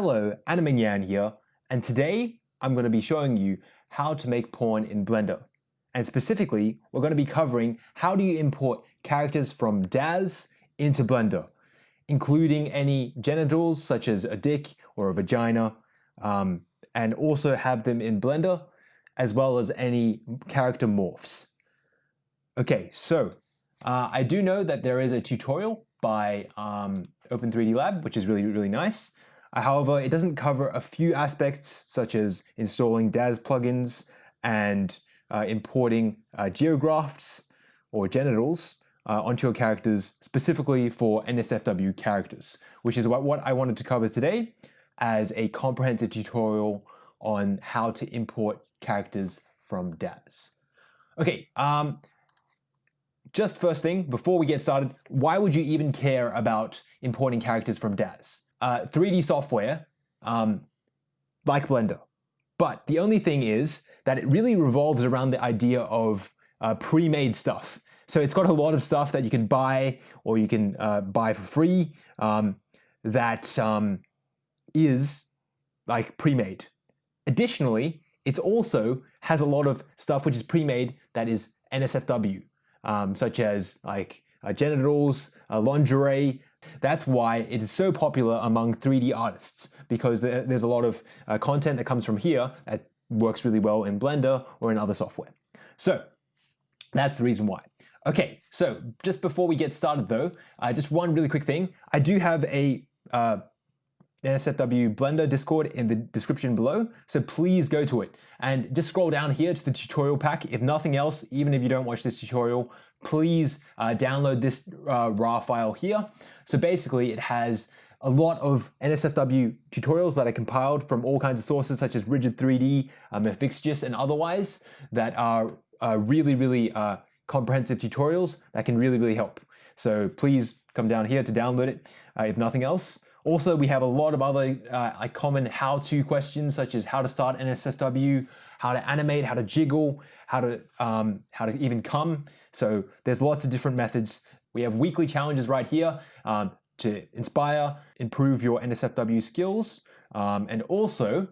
Hello, Anna Animanyan here, and today I'm going to be showing you how to make porn in Blender. And specifically, we're going to be covering how do you import characters from Daz into Blender, including any genitals such as a dick or a vagina, um, and also have them in Blender, as well as any character morphs. Okay, so uh, I do know that there is a tutorial by um, Open3D Lab, which is really, really nice. However, it doesn't cover a few aspects such as installing Daz plugins and uh, importing uh, geografts or genitals uh, onto your characters specifically for NSFW characters, which is what, what I wanted to cover today as a comprehensive tutorial on how to import characters from Daz. Okay, um, just first thing, before we get started, why would you even care about importing characters from Daz? Uh, 3D software, um, like Blender. But the only thing is that it really revolves around the idea of uh, pre-made stuff. So it's got a lot of stuff that you can buy or you can uh, buy for free um, that um, is like pre-made. Additionally, it also has a lot of stuff which is pre-made that is NSFW um, such as like uh, genitals, uh, lingerie. That's why it is so popular among 3D artists because there's a lot of uh, content that comes from here that works really well in Blender or in other software. So that's the reason why. Okay, so just before we get started though, uh, just one really quick thing. I do have a uh, NSFW Blender Discord in the description below, so please go to it. And just scroll down here to the tutorial pack. If nothing else, even if you don't watch this tutorial, please uh, download this uh, RAR file here. So basically it has a lot of NSFW tutorials that I compiled from all kinds of sources such as Rigid 3D, um, and otherwise that are uh, really, really uh, comprehensive tutorials that can really, really help. So please come down here to download it uh, if nothing else. Also, we have a lot of other uh, common how-to questions such as how to start NSFW, how to animate, how to jiggle, how to um, how to even come. So there's lots of different methods. We have weekly challenges right here um, to inspire, improve your NSFW skills, um, and also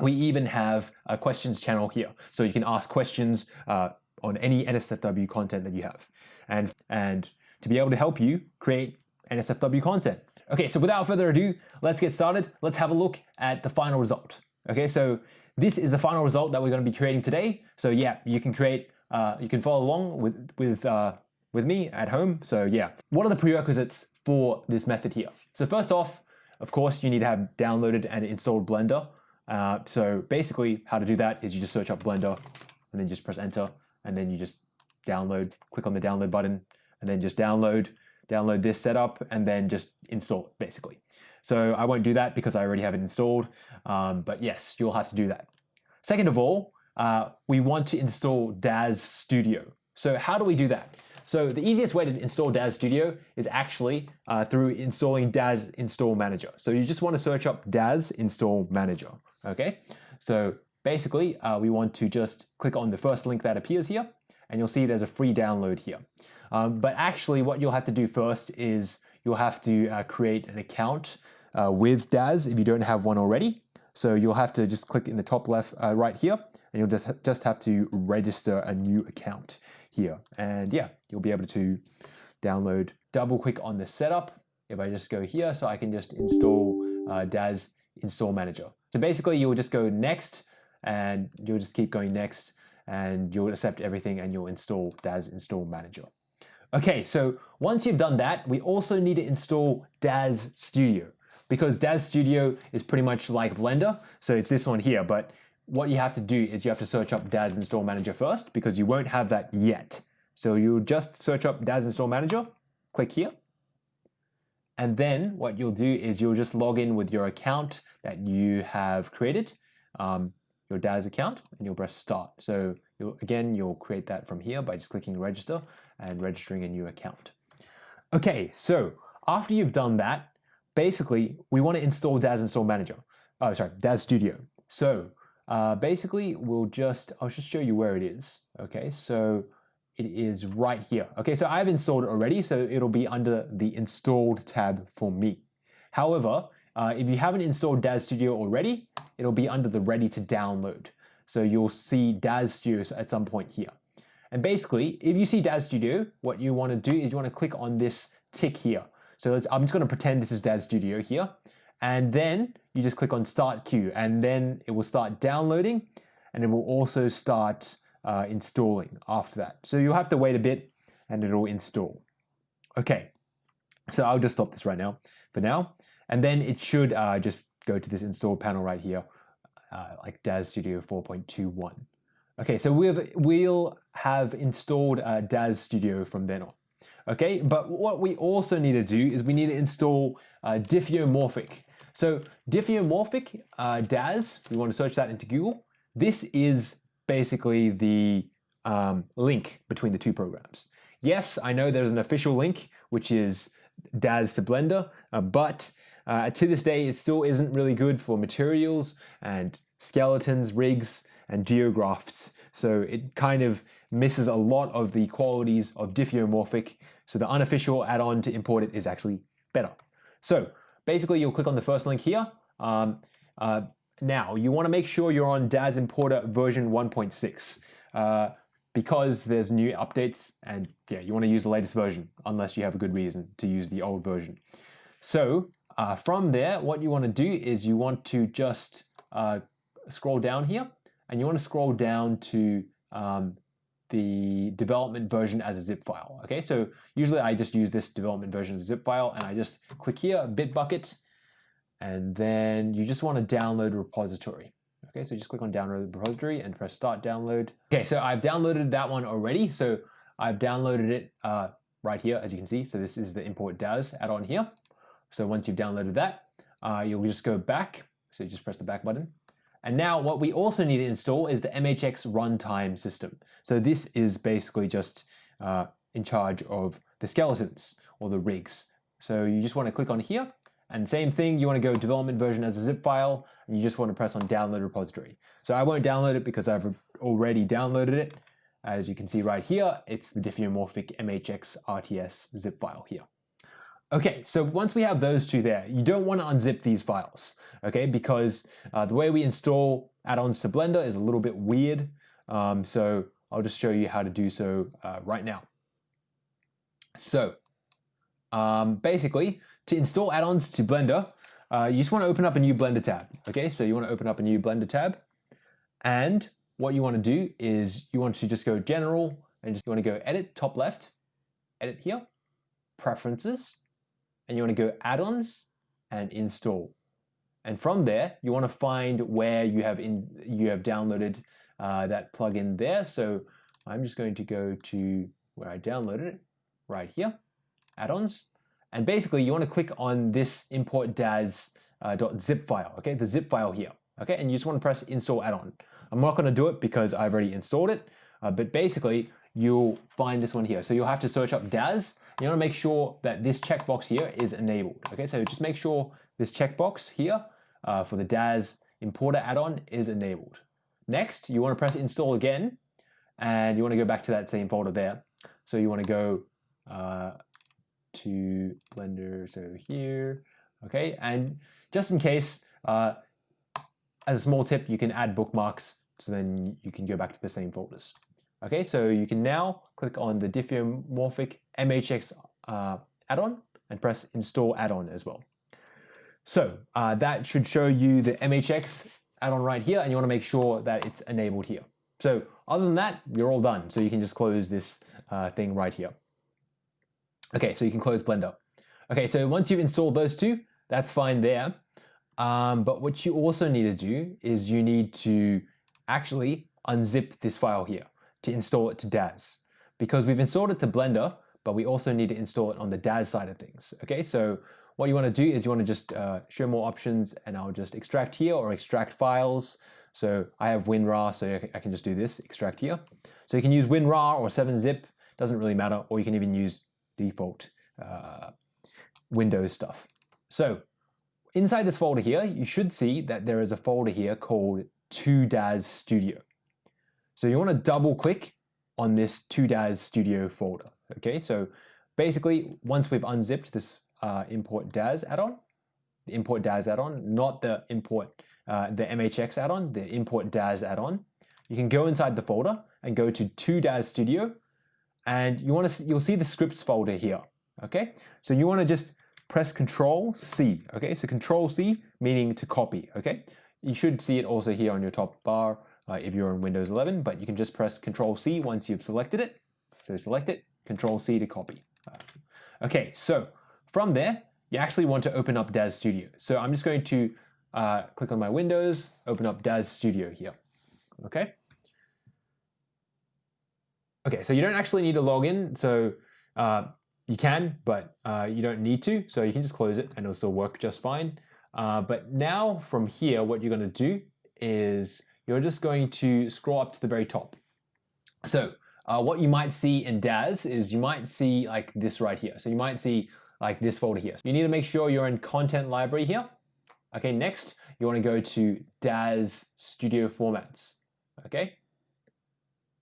we even have a questions channel here. So you can ask questions uh, on any NSFW content that you have. And, and to be able to help you create NSFW content. Okay, so without further ado, let's get started. Let's have a look at the final result. Okay, so this is the final result that we're going to be creating today. So yeah, you can create, uh, you can follow along with, with, uh, with me at home. So yeah, what are the prerequisites for this method here? So first off, of course, you need to have downloaded and installed Blender. Uh, so basically how to do that is you just search up Blender and then just press enter and then you just download, click on the download button and then just download download this setup and then just install it basically. So I won't do that because I already have it installed, um, but yes, you'll have to do that. Second of all, uh, we want to install Daz Studio. So how do we do that? So the easiest way to install Daz Studio is actually uh, through installing Daz Install Manager. So you just want to search up Daz Install Manager, okay? So basically, uh, we want to just click on the first link that appears here, and you'll see there's a free download here. Um, but actually what you'll have to do first is you'll have to uh, create an account uh, with Daz if you don't have one already. So you'll have to just click in the top left uh, right here and you'll just, just have to register a new account here. And yeah, you'll be able to download, double click on the setup. If I just go here, so I can just install uh, Daz Install Manager. So basically you'll just go next and you'll just keep going next and you'll accept everything and you'll install Daz Install Manager. Okay, so once you've done that, we also need to install Daz Studio because Daz Studio is pretty much like Blender. So it's this one here, but what you have to do is you have to search up Daz Install Manager first because you won't have that yet. So you just search up Daz Install Manager, click here. And then what you'll do is you'll just log in with your account that you have created, um, your Daz account, and you'll press start. So You'll, again, you'll create that from here by just clicking register and registering a new account. Okay, so after you've done that, basically we want to install Daz Install Manager. Oh, sorry, Daz Studio. So uh, basically we'll just, I'll just show you where it is. Okay, so it is right here. Okay, so I've installed it already, so it'll be under the installed tab for me. However, uh, if you haven't installed DAZ Studio already, it'll be under the ready to download. So you'll see DAZ Studio at some point here. And basically, if you see DAZ Studio, what you want to do is you want to click on this tick here. So I'm just going to pretend this is DAZ Studio here. And then you just click on Start Queue and then it will start downloading and it will also start uh, installing after that. So you'll have to wait a bit and it'll install. Okay, so I'll just stop this right now for now. And then it should uh, just go to this install panel right here, uh, like DAZ Studio 4.21. Okay, so we've, we'll have installed uh, DAZ Studio from then on. Okay, but what we also need to do is we need to install uh, Diffeomorphic. So Diffeomorphic uh, DAZ, we want to search that into Google. This is basically the um, link between the two programs. Yes, I know there's an official link, which is DAZ to Blender, uh, but uh, to this day, it still isn't really good for materials and skeletons, rigs, and geografts. So it kind of misses a lot of the qualities of diffeomorphic. So the unofficial add-on to import it is actually better. So basically, you'll click on the first link here. Um, uh, now, you want to make sure you're on DAZ Importer version 1.6 uh, because there's new updates and yeah, you want to use the latest version unless you have a good reason to use the old version. So uh, from there, what you want to do is you want to just uh, scroll down here and you want to scroll down to um, the development version as a zip file. Okay, so usually I just use this development version as a zip file and I just click here, Bitbucket, and then you just want to download repository. Okay, so just click on download repository and press start download. Okay, so I've downloaded that one already. So I've downloaded it uh, right here, as you can see. So this is the import DAZ add-on here. So once you've downloaded that, uh, you'll just go back. So you just press the back button. And now what we also need to install is the MHX runtime system. So this is basically just uh, in charge of the skeletons or the rigs. So you just want to click on here and same thing, you want to go development version as a zip file, and you just want to press on download repository. So I won't download it because I've already downloaded it. As you can see right here, it's the diffeomorphic MHX RTS zip file here. Okay, so once we have those two there, you don't want to unzip these files, okay? Because uh, the way we install add-ons to Blender is a little bit weird. Um, so I'll just show you how to do so uh, right now. So um, basically, to install add-ons to Blender, uh, you just want to open up a new Blender tab. Okay, so you want to open up a new Blender tab. And what you want to do is you want to just go General and just you want to go Edit, top left, Edit here, Preferences, and you want to go Add-ons and Install. And from there, you want to find where you have in you have downloaded uh, that plugin there. So I'm just going to go to where I downloaded it, right here, add-ons, and basically you want to click on this import DAZ uh, .zip file, okay, the zip file here, okay, and you just want to press install add-on. I'm not going to do it because I've already installed it, uh, but basically you'll find this one here. So you'll have to search up DAZ. You want to make sure that this checkbox here is enabled, okay, so just make sure this checkbox here uh, for the DAZ importer add-on is enabled. Next, you want to press install again, and you want to go back to that same folder there. So you want to go uh, to Blender, so here, okay? And just in case, uh, as a small tip, you can add bookmarks so then you can go back to the same folders. Okay, so you can now click on the diffeomorphic MHX uh, add-on and press install add-on as well. So uh, that should show you the MHX add-on right here and you want to make sure that it's enabled here. So other than that, you're all done. So you can just close this uh, thing right here. Okay, so you can close Blender. Okay, so once you've installed those two, that's fine there. Um, but what you also need to do is you need to actually unzip this file here to install it to DAZ. Because we've installed it to Blender, but we also need to install it on the DAZ side of things. Okay, so what you want to do is you want to just uh, show more options and I'll just extract here or extract files. So I have WinRAR, so I can just do this, extract here. So you can use WinRAR or 7-zip, doesn't really matter, or you can even use default uh, Windows stuff. So inside this folder here, you should see that there is a folder here called 2DAZ Studio. So you want to double click on this 2DAZ Studio folder. Okay, so basically once we've unzipped this uh, import DAZ add-on, the import DAZ add-on, not the import uh, the MHX add-on, the import DAZ add-on. You can go inside the folder and go to 2DAZ Studio, and you want to you'll see the scripts folder here. Okay, so you want to just press Control C. Okay, so Control C meaning to copy. Okay, you should see it also here on your top bar uh, if you're on Windows 11, but you can just press Control C once you've selected it. So select it, Control C to copy. Uh, okay, so from there, you actually want to open up DAZ Studio. So I'm just going to uh, click on my Windows, open up DAZ Studio here. Okay. Okay, so you don't actually need to log in. So uh, you can, but uh, you don't need to. So you can just close it and it'll still work just fine. But now from here, what you're going to do is you're just going to scroll up to the very top. So uh, what you might see in DAZ is you might see like this right here. So you might see like this folder here. So You need to make sure you're in content library here. Okay, next you want to go to DAZ Studio Formats. Okay,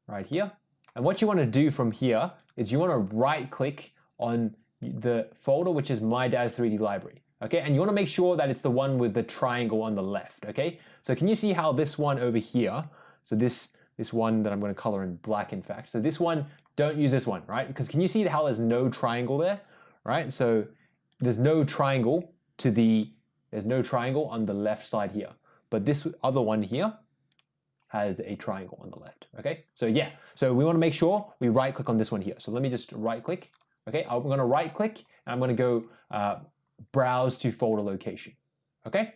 right here. And what you want to do from here is you want to right click on the folder which is my DAZ 3D library. Okay, and you want to make sure that it's the one with the triangle on the left. Okay, so can you see how this one over here, so this this one that I'm going to color in black in fact. So this one, don't use this one, right? Because can you see how there's no triangle there, right? So there's no triangle to the, there's no triangle on the left side here. But this other one here has a triangle on the left, okay? So yeah, so we want to make sure we right click on this one here. So let me just right click, okay? I'm going to right click and I'm going to go uh, browse to folder location, okay?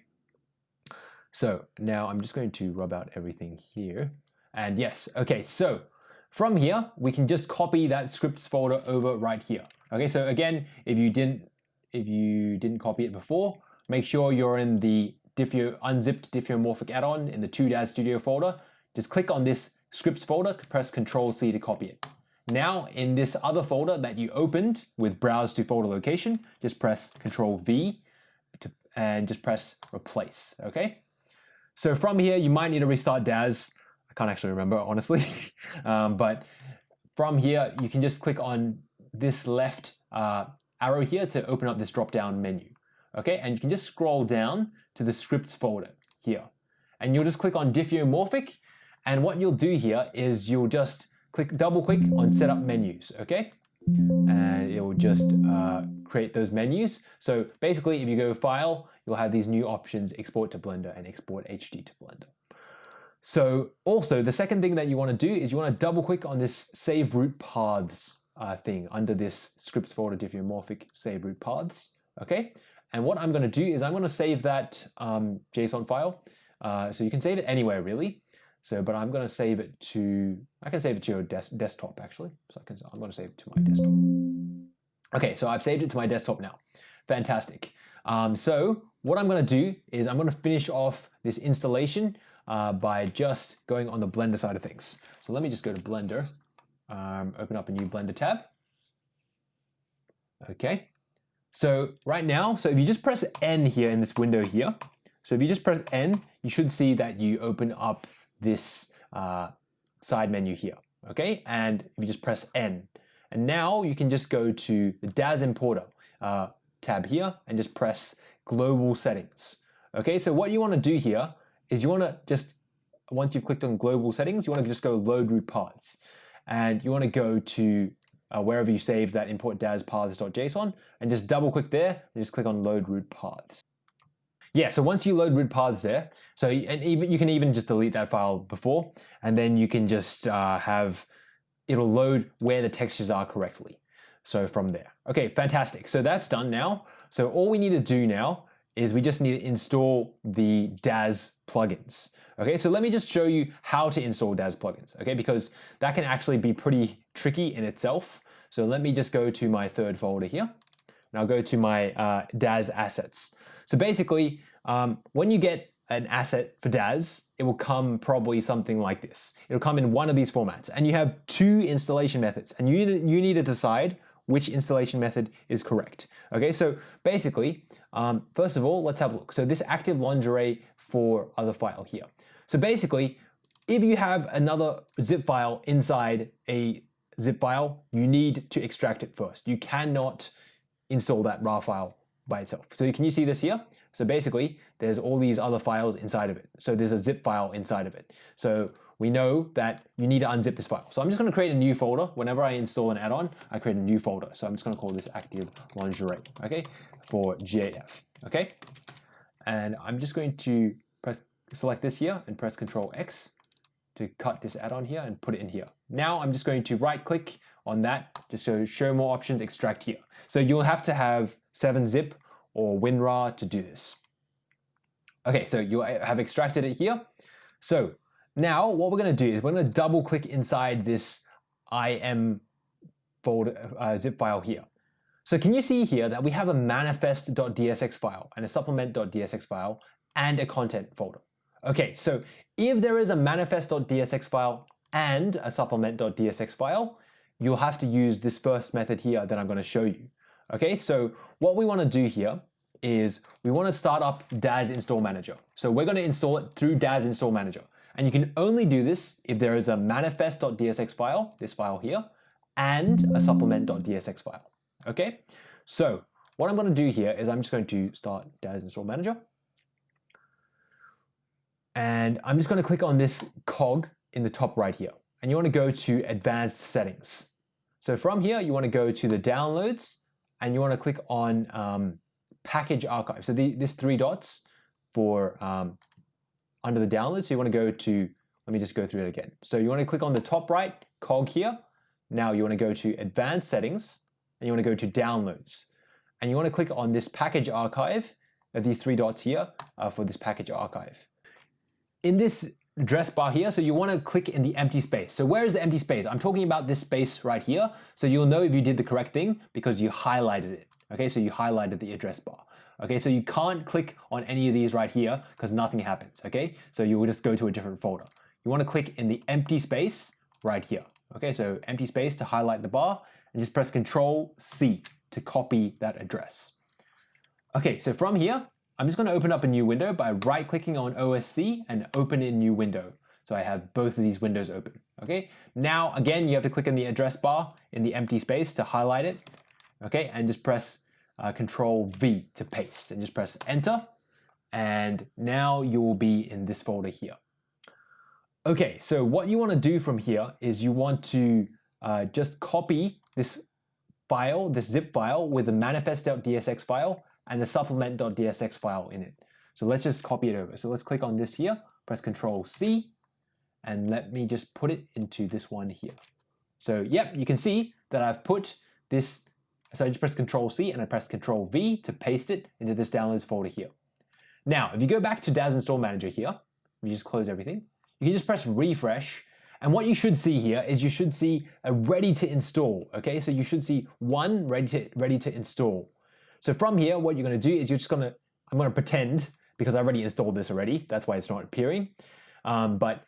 So now I'm just going to rub out everything here. And yes, okay, so from here, we can just copy that scripts folder over right here. Okay, so again, if you didn't if you didn't copy it before, make sure you're in the diffeo, unzipped diffeomorphic add-on in the 2DAZ Studio folder. Just click on this scripts folder, press Control C to copy it. Now in this other folder that you opened with browse to folder location, just press Control V to, and just press replace, okay? So from here, you might need to restart DAZ. I can't actually remember, honestly. um, but from here, you can just click on this left uh, arrow here to open up this drop-down menu. Okay, and you can just scroll down to the scripts folder here. And you'll just click on diffeomorphic. And what you'll do here is you'll just click double click on setup menus, okay? And it will just uh, create those menus. So basically, if you go file, you'll have these new options, export to Blender and export HD to Blender. So also the second thing that you want to do is you want to double click on this save root paths uh, thing under this scripts folder diffeomorphic save root paths. Okay. And what I'm going to do is I'm going to save that um, JSON file. Uh, so you can save it anywhere really. So, but I'm going to save it to, I can save it to your des desktop actually. So I can, I'm going to save it to my desktop. Okay, so I've saved it to my desktop now. Fantastic. Um, so what I'm going to do is I'm going to finish off this installation uh, by just going on the Blender side of things. So let me just go to Blender, um, open up a new Blender tab. Okay, so right now, so if you just press N here in this window here, so if you just press N, you should see that you open up this uh, side menu here. Okay, and if you just press N, and now you can just go to the DAZ Importer uh, tab here and just press Global Settings. Okay, so what you want to do here is you want to just, once you've clicked on global settings, you want to just go load root paths. And you want to go to uh, wherever you saved that import DAZ paths.json and just double click there and just click on load root paths. Yeah, so once you load root paths there, so and even you can even just delete that file before, and then you can just uh, have it'll load where the textures are correctly. So from there. Okay, fantastic. So that's done now. So all we need to do now is we just need to install the DAZ plugins. Okay, so let me just show you how to install DAZ plugins, okay, because that can actually be pretty tricky in itself. So let me just go to my third folder here, and I'll go to my uh, DAZ assets. So basically, um, when you get an asset for DAZ, it will come probably something like this. It'll come in one of these formats, and you have two installation methods, and you, you need to decide which installation method is correct. Okay, so basically, um, first of all, let's have a look. So this active lingerie for other file here. So basically, if you have another zip file inside a zip file, you need to extract it first. You cannot install that raw file by itself. So can you see this here? So basically, there's all these other files inside of it. So there's a zip file inside of it. So we know that you need to unzip this file. So I'm just going to create a new folder. Whenever I install an add-on, I create a new folder. So I'm just going to call this active lingerie, okay, for G8F, okay? And I'm just going to press select this here and press Control X to cut this add-on here and put it in here. Now I'm just going to right click on that just to show more options, extract here. So you'll have to have 7-zip or WinRAR to do this. Okay, so you have extracted it here. So now what we're going to do is we're going to double click inside this IM folder uh, zip file here. So can you see here that we have a manifest.dsx file and a supplement.dsx file and a content folder. Okay, so if there is a manifest.dsx file and a supplement.dsx file, you'll have to use this first method here that I'm going to show you. Okay, so what we want to do here is we want to start up Daz Install Manager. So we're going to install it through Daz Install Manager. And you can only do this if there is a manifest.dsx file, this file here, and a supplement.dsx file. Okay, so what I'm going to do here is I'm just going to start Daz Install Manager. And I'm just going to click on this cog in the top right here. And you want to go to Advanced Settings. So from here, you want to go to the Downloads, and you want to click on um, Package Archive. So the, this three dots for um, under the download. So you want to go to, let me just go through it again. So you want to click on the top right cog here. Now you want to go to Advanced Settings, and you want to go to Downloads. And you want to click on this Package Archive of these three dots here uh, for this Package Archive. In this address bar here, so you want to click in the empty space. So where is the empty space? I'm talking about this space right here. So you'll know if you did the correct thing because you highlighted it. Okay, so you highlighted the address bar. Okay, so you can't click on any of these right here because nothing happens. Okay, so you will just go to a different folder. You want to click in the empty space right here. Okay, so empty space to highlight the bar and just press Control C to copy that address. Okay, so from here, I'm just going to open up a new window by right clicking on OSC and open in new window. So I have both of these windows open. Okay, now again, you have to click in the address bar in the empty space to highlight it. Okay, and just press uh, Control V to paste and just press enter. And now you will be in this folder here. Okay, so what you want to do from here is you want to uh, just copy this file, this zip file with the manifest.dsx file and the supplement.dsx file in it. So let's just copy it over. So let's click on this here, press Control C, and let me just put it into this one here. So yep, you can see that I've put this, so I just press Control C and I press Control V to paste it into this downloads folder here. Now, if you go back to Daz Install Manager here, you just close everything, you can just press refresh and what you should see here is you should see a ready to install. Okay, so you should see one ready to, ready to install. So from here, what you're going to do is you're just going to, I'm going to pretend because I already installed this already. That's why it's not appearing. Um, but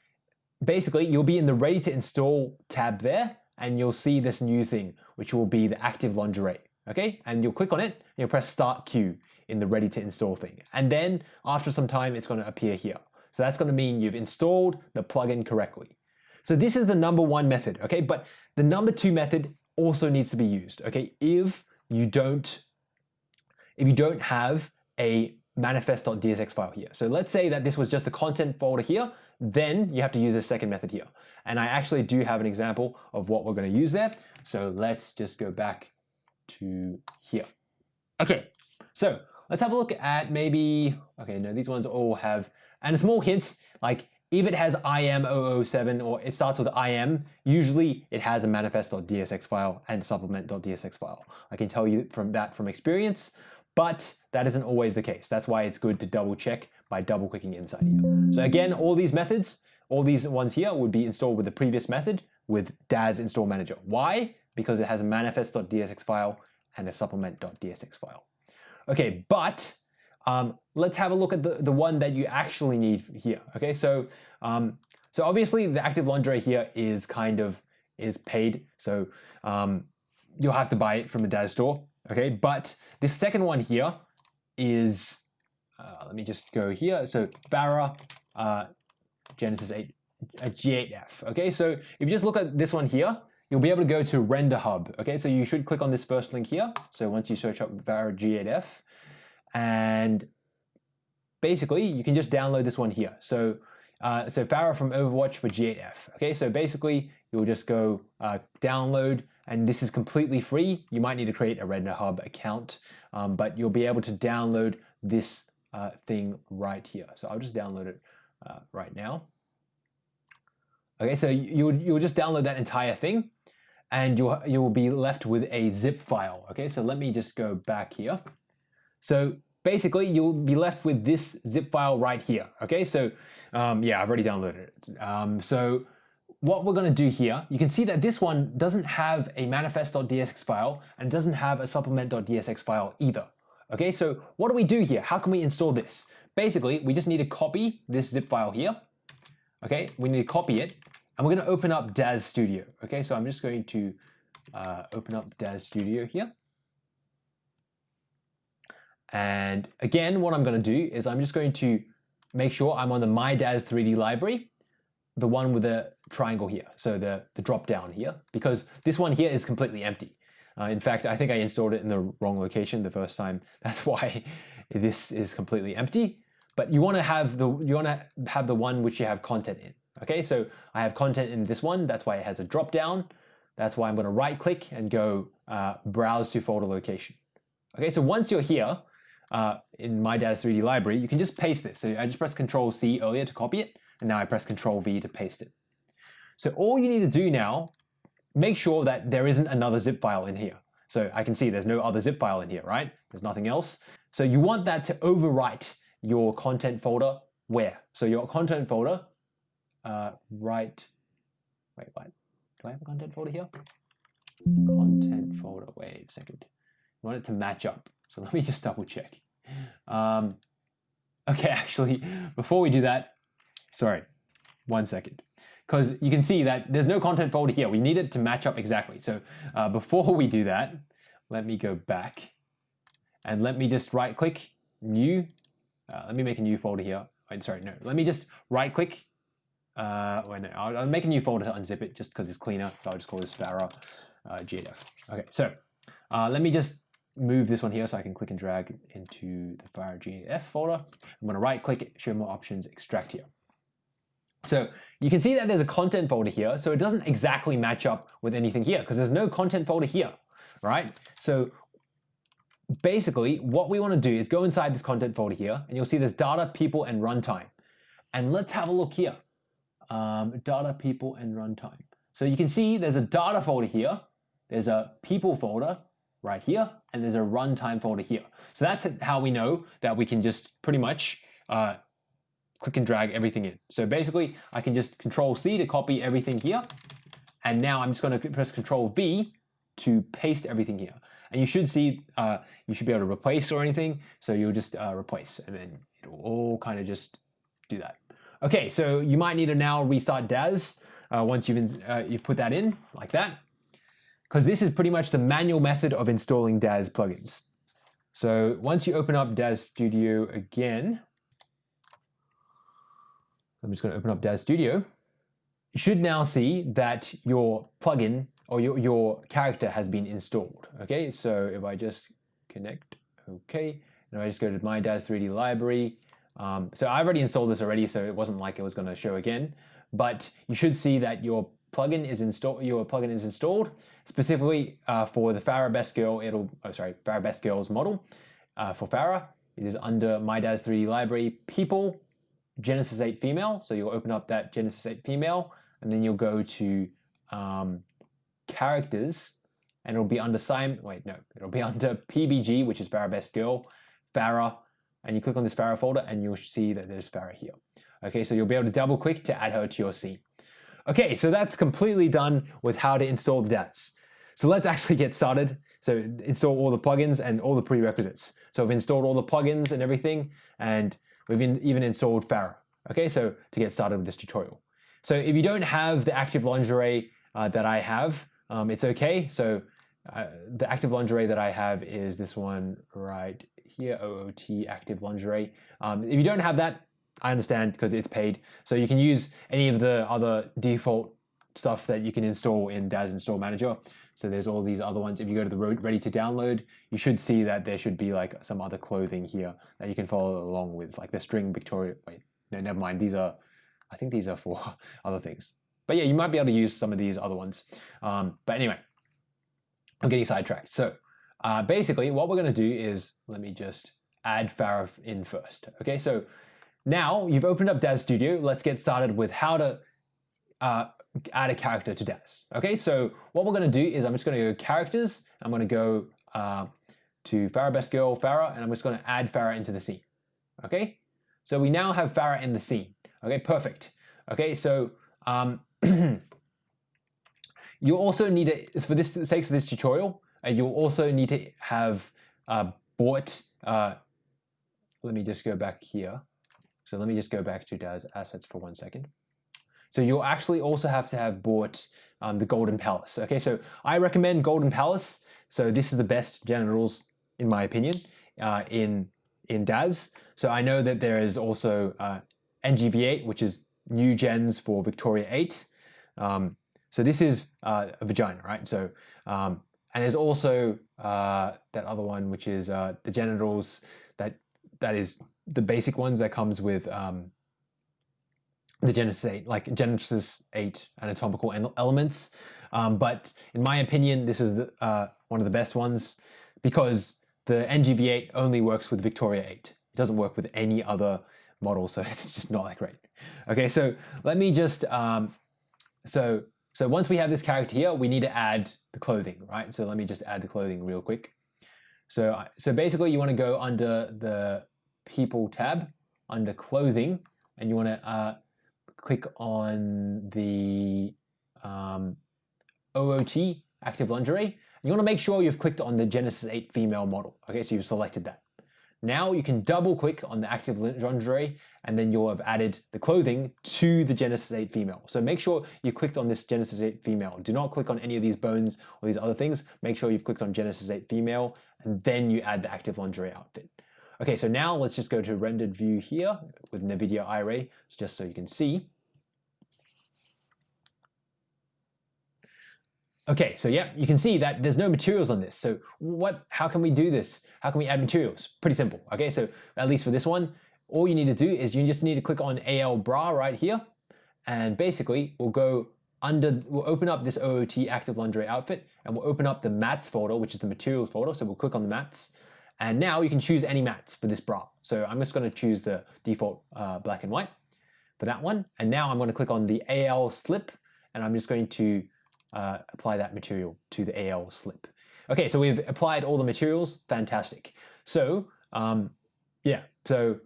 basically, you'll be in the ready to install tab there, and you'll see this new thing, which will be the active lingerie. Okay, and you'll click on it, and you'll press start queue in the ready to install thing. And then after some time, it's going to appear here. So that's going to mean you've installed the plugin correctly. So this is the number one method, okay? But the number two method also needs to be used, okay? If you don't if you don't have a manifest.dsx file here. So let's say that this was just the content folder here, then you have to use the second method here. And I actually do have an example of what we're going to use there. So let's just go back to here. Okay, so let's have a look at maybe, okay, no, these ones all have, and a small hint, like if it has IM007 or it starts with IM, usually it has a manifest.dsx file and supplement.dsx file. I can tell you from that from experience. But that isn't always the case. That's why it's good to double check by double clicking inside here. So again, all these methods, all these ones here would be installed with the previous method with Daz install manager. Why? Because it has a manifest.dsx file and a supplement.dsx file. Okay, but um, let's have a look at the, the one that you actually need here. Okay, so um, so obviously the active lingerie here is kind of is paid. So um, you'll have to buy it from the Daz store. Okay, but this second one here is, uh, let me just go here. So Pharah uh, Genesis 8, uh, G8F. Okay, so if you just look at this one here, you'll be able to go to Render Hub. Okay, so you should click on this first link here. So once you search up Pharah G8F, and basically you can just download this one here. So uh, so Pharah from Overwatch for G8F. Okay, so basically you'll just go uh, download and this is completely free. You might need to create a Render Hub account, um, but you'll be able to download this uh, thing right here. So I'll just download it uh, right now. Okay, so you you'll just download that entire thing and you'll, you'll be left with a zip file. Okay, so let me just go back here. So basically you'll be left with this zip file right here. Okay, so um, yeah, I've already downloaded it. Um, so what we're going to do here, you can see that this one doesn't have a manifest.dsx file and doesn't have a supplement.dsx file either. Okay, so what do we do here? How can we install this? Basically, we just need to copy this zip file here. Okay, we need to copy it and we're going to open up Daz Studio. Okay, so I'm just going to uh, open up Daz Studio here. And again, what I'm going to do is I'm just going to make sure I'm on the My Daz 3D library the one with the triangle here, so the, the drop down here, because this one here is completely empty. Uh, in fact, I think I installed it in the wrong location the first time. That's why this is completely empty. But you want to have the you want to have the one which you have content in. Okay, so I have content in this one. That's why it has a drop down. That's why I'm going to right click and go uh, browse to folder location. Okay, so once you're here uh, in my Daz 3D library, you can just paste this. So I just press Control C earlier to copy it and now I press Control V to paste it. So all you need to do now, make sure that there isn't another zip file in here. So I can see there's no other zip file in here, right? There's nothing else. So you want that to overwrite your content folder where? So your content folder, uh, right, wait, what? Do I have a content folder here? Content folder, wait a second. You want it to match up. So let me just double check. Um, okay, actually, before we do that, Sorry, one second. Because you can see that there's no content folder here. We need it to match up exactly. So uh, before we do that, let me go back and let me just right click new. Uh, let me make a new folder here. Wait, sorry, no. Let me just right click. Uh, no, I'll, I'll, make a new folder to unzip it just because it's cleaner. So I'll just call this Pharah uh, GDF. Okay, so uh, let me just move this one here so I can click and drag into the Pharah GDF folder. I'm to right click, it, show more options, extract here. So you can see that there's a content folder here, so it doesn't exactly match up with anything here because there's no content folder here, right? So basically what we want to do is go inside this content folder here and you'll see there's data, people, and runtime. And let's have a look here. Um, data, people, and runtime. So you can see there's a data folder here, there's a people folder right here, and there's a runtime folder here. So that's how we know that we can just pretty much uh, click and drag everything in. So basically I can just control C to copy everything here. And now I'm just going to press control V to paste everything here. And you should see, uh, you should be able to replace or anything. So you'll just uh, replace and then it'll all kind of just do that. Okay, so you might need to now restart Daz uh, once you've, uh, you've put that in like that. Because this is pretty much the manual method of installing Daz plugins. So once you open up Daz Studio again, I'm just going to open up Daz Studio. You should now see that your plugin or your, your character has been installed. Okay, so if I just connect, okay, and I just go to my Daz 3D library. Um, so I already installed this already, so it wasn't like it was going to show again. But you should see that your plugin is installed. Your plugin is installed specifically uh, for the Pharah Best Girl. It'll oh sorry, Pharah Best Girls model uh, for Pharah. It is under my Daz 3D library. People Genesis 8 female. So you'll open up that Genesis 8 female and then you'll go to um, characters and it'll be under Simon, wait, no, it'll be under PBG, which is Pharah Best Girl, Pharah, and you click on this Pharah folder and you'll see that there's Pharah here. Okay, so you'll be able to double click to add her to your scene. Okay, so that's completely done with how to install the Daz. So let's actually get started. So install all the plugins and all the prerequisites. So I've installed all the plugins and everything, and We've even installed Pharah. Okay, so to get started with this tutorial. So if you don't have the active lingerie uh, that I have, um, it's okay. So uh, the active lingerie that I have is this one right here, OOT active lingerie. Um, if you don't have that, I understand because it's paid. So you can use any of the other default stuff that you can install in Daz Install Manager. So there's all these other ones. If you go to the ready to download, you should see that there should be like some other clothing here that you can follow along with, like the string Victoria. Wait, no, never mind. These are, I think these are for other things. But yeah, you might be able to use some of these other ones. Um, but anyway, I'm getting sidetracked. So uh, basically, what we're going to do is let me just add Pharah in first. Okay, so now you've opened up Daz Studio. Let's get started with how to uh, add a character to Daz. Okay, so what we're going to do is I'm just going to go characters. I'm going to go uh, to Pharah Best Girl Pharah, and I'm just going to add Pharah into the scene. Okay, so we now have Pharah in the scene. Okay, perfect. Okay, so um, you also need to, for this sake of this tutorial, uh, you'll also need to have uh, bought, uh, let me just go back here. So let me just go back to Daz assets for one second. So you'll actually also have to have bought um, the Golden Palace. Okay, so I recommend Golden Palace. So this is the best generals, in my opinion, uh, in in Daz. So I know that there is also uh, NGV8, which is new gens for Victoria 8. Um, so this is uh, a vagina, right? So um, and there's also uh, that other one, which is uh, the genitals. That that is the basic ones that comes with um, the Genesis 8, like Genesis 8 anatomical elements. Um, but in my opinion, this is the, uh, one of the best ones because the NGV8 only works with Victoria 8. It doesn't work with any other model, so it's just not that great. Okay, so let me just, um, so, so once we have this character here, we need to add the clothing, right? So let me just add the clothing real quick. So, so basically you want to go under the people tab, under clothing, and you want to uh, click on the um, OOT, active lingerie. You want to make sure you've clicked on the Genesis 8 female model. Okay, so you've selected that. Now you can double click on the active lingerie and then you'll have added the clothing to the Genesis 8 female. So make sure you clicked on this Genesis 8 female. Do not click on any of these bones or these other things. Make sure you've clicked on Genesis 8 female and then you add the active lingerie outfit. Okay, so now let's just go to rendered view here with NVIDIA Iray, just so you can see. Okay, so yeah, you can see that there's no materials on this. So what? How can we do this? How can we add materials? Pretty simple. Okay, so at least for this one, all you need to do is you just need to click on AL bra right here, and basically we'll go under, we'll open up this OOT active lingerie outfit, and we'll open up the mats folder, which is the materials folder. So we'll click on the mats, and now you can choose any mats for this bra. So I'm just going to choose the default uh, black and white for that one, and now I'm going to click on the AL slip, and I'm just going to uh, apply that material to the AL slip. Okay, so we've applied all the materials, fantastic. So, um, yeah, so,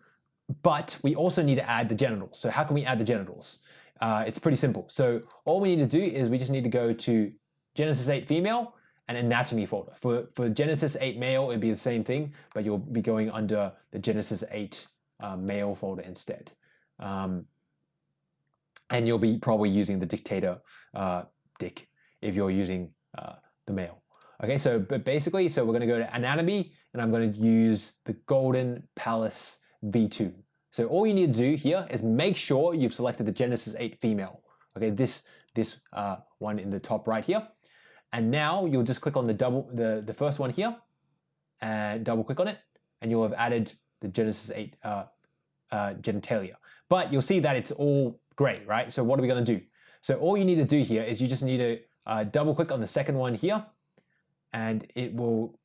but we also need to add the genitals. So how can we add the genitals? Uh, it's pretty simple. So all we need to do is we just need to go to Genesis 8 female and anatomy folder. For, for Genesis 8 male, it'd be the same thing, but you'll be going under the Genesis 8 uh, male folder instead. Um, and you'll be probably using the Dicktator uh, dick if you're using uh, the male. Okay, so but basically, so we're to go to anatomy and I'm to use the Golden Palace V2. So all you need to do here is make sure you've selected the Genesis 8 female. Okay, this this uh, one in the top right here. And now you'll just click on the double the, the first one here and double click on it and you'll have added the Genesis 8 uh, uh, genitalia. But you'll see that it's all gray, right? So what are we going to do? So all you need to do here is you just need to uh, double click on the second one here and it will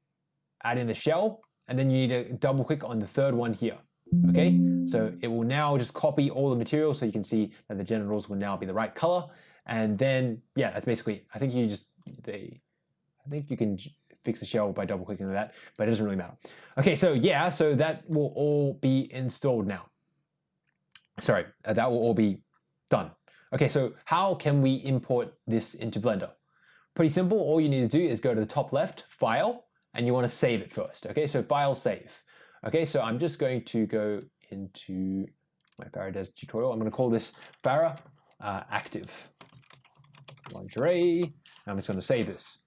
add in the shell and then you need to double click on the third one here. Okay, so it will now just copy all the material so you can see that the genitals will now be the right color. And then, yeah, that's basically, I think you just, they, I think you can fix the shell by double clicking on that, but it doesn't really matter. Okay, so yeah, so that will all be installed now. Sorry, uh, that will all be done. Okay, so how can we import this into Blender? Pretty simple, all you need to do is go to the top left, File, and you want to save it first. Okay, so File, Save. Okay, so I'm just going to go into my Pharah Daz tutorial. I'm going to call this Pharah uh, Active Lingerie. I'm just going to save this.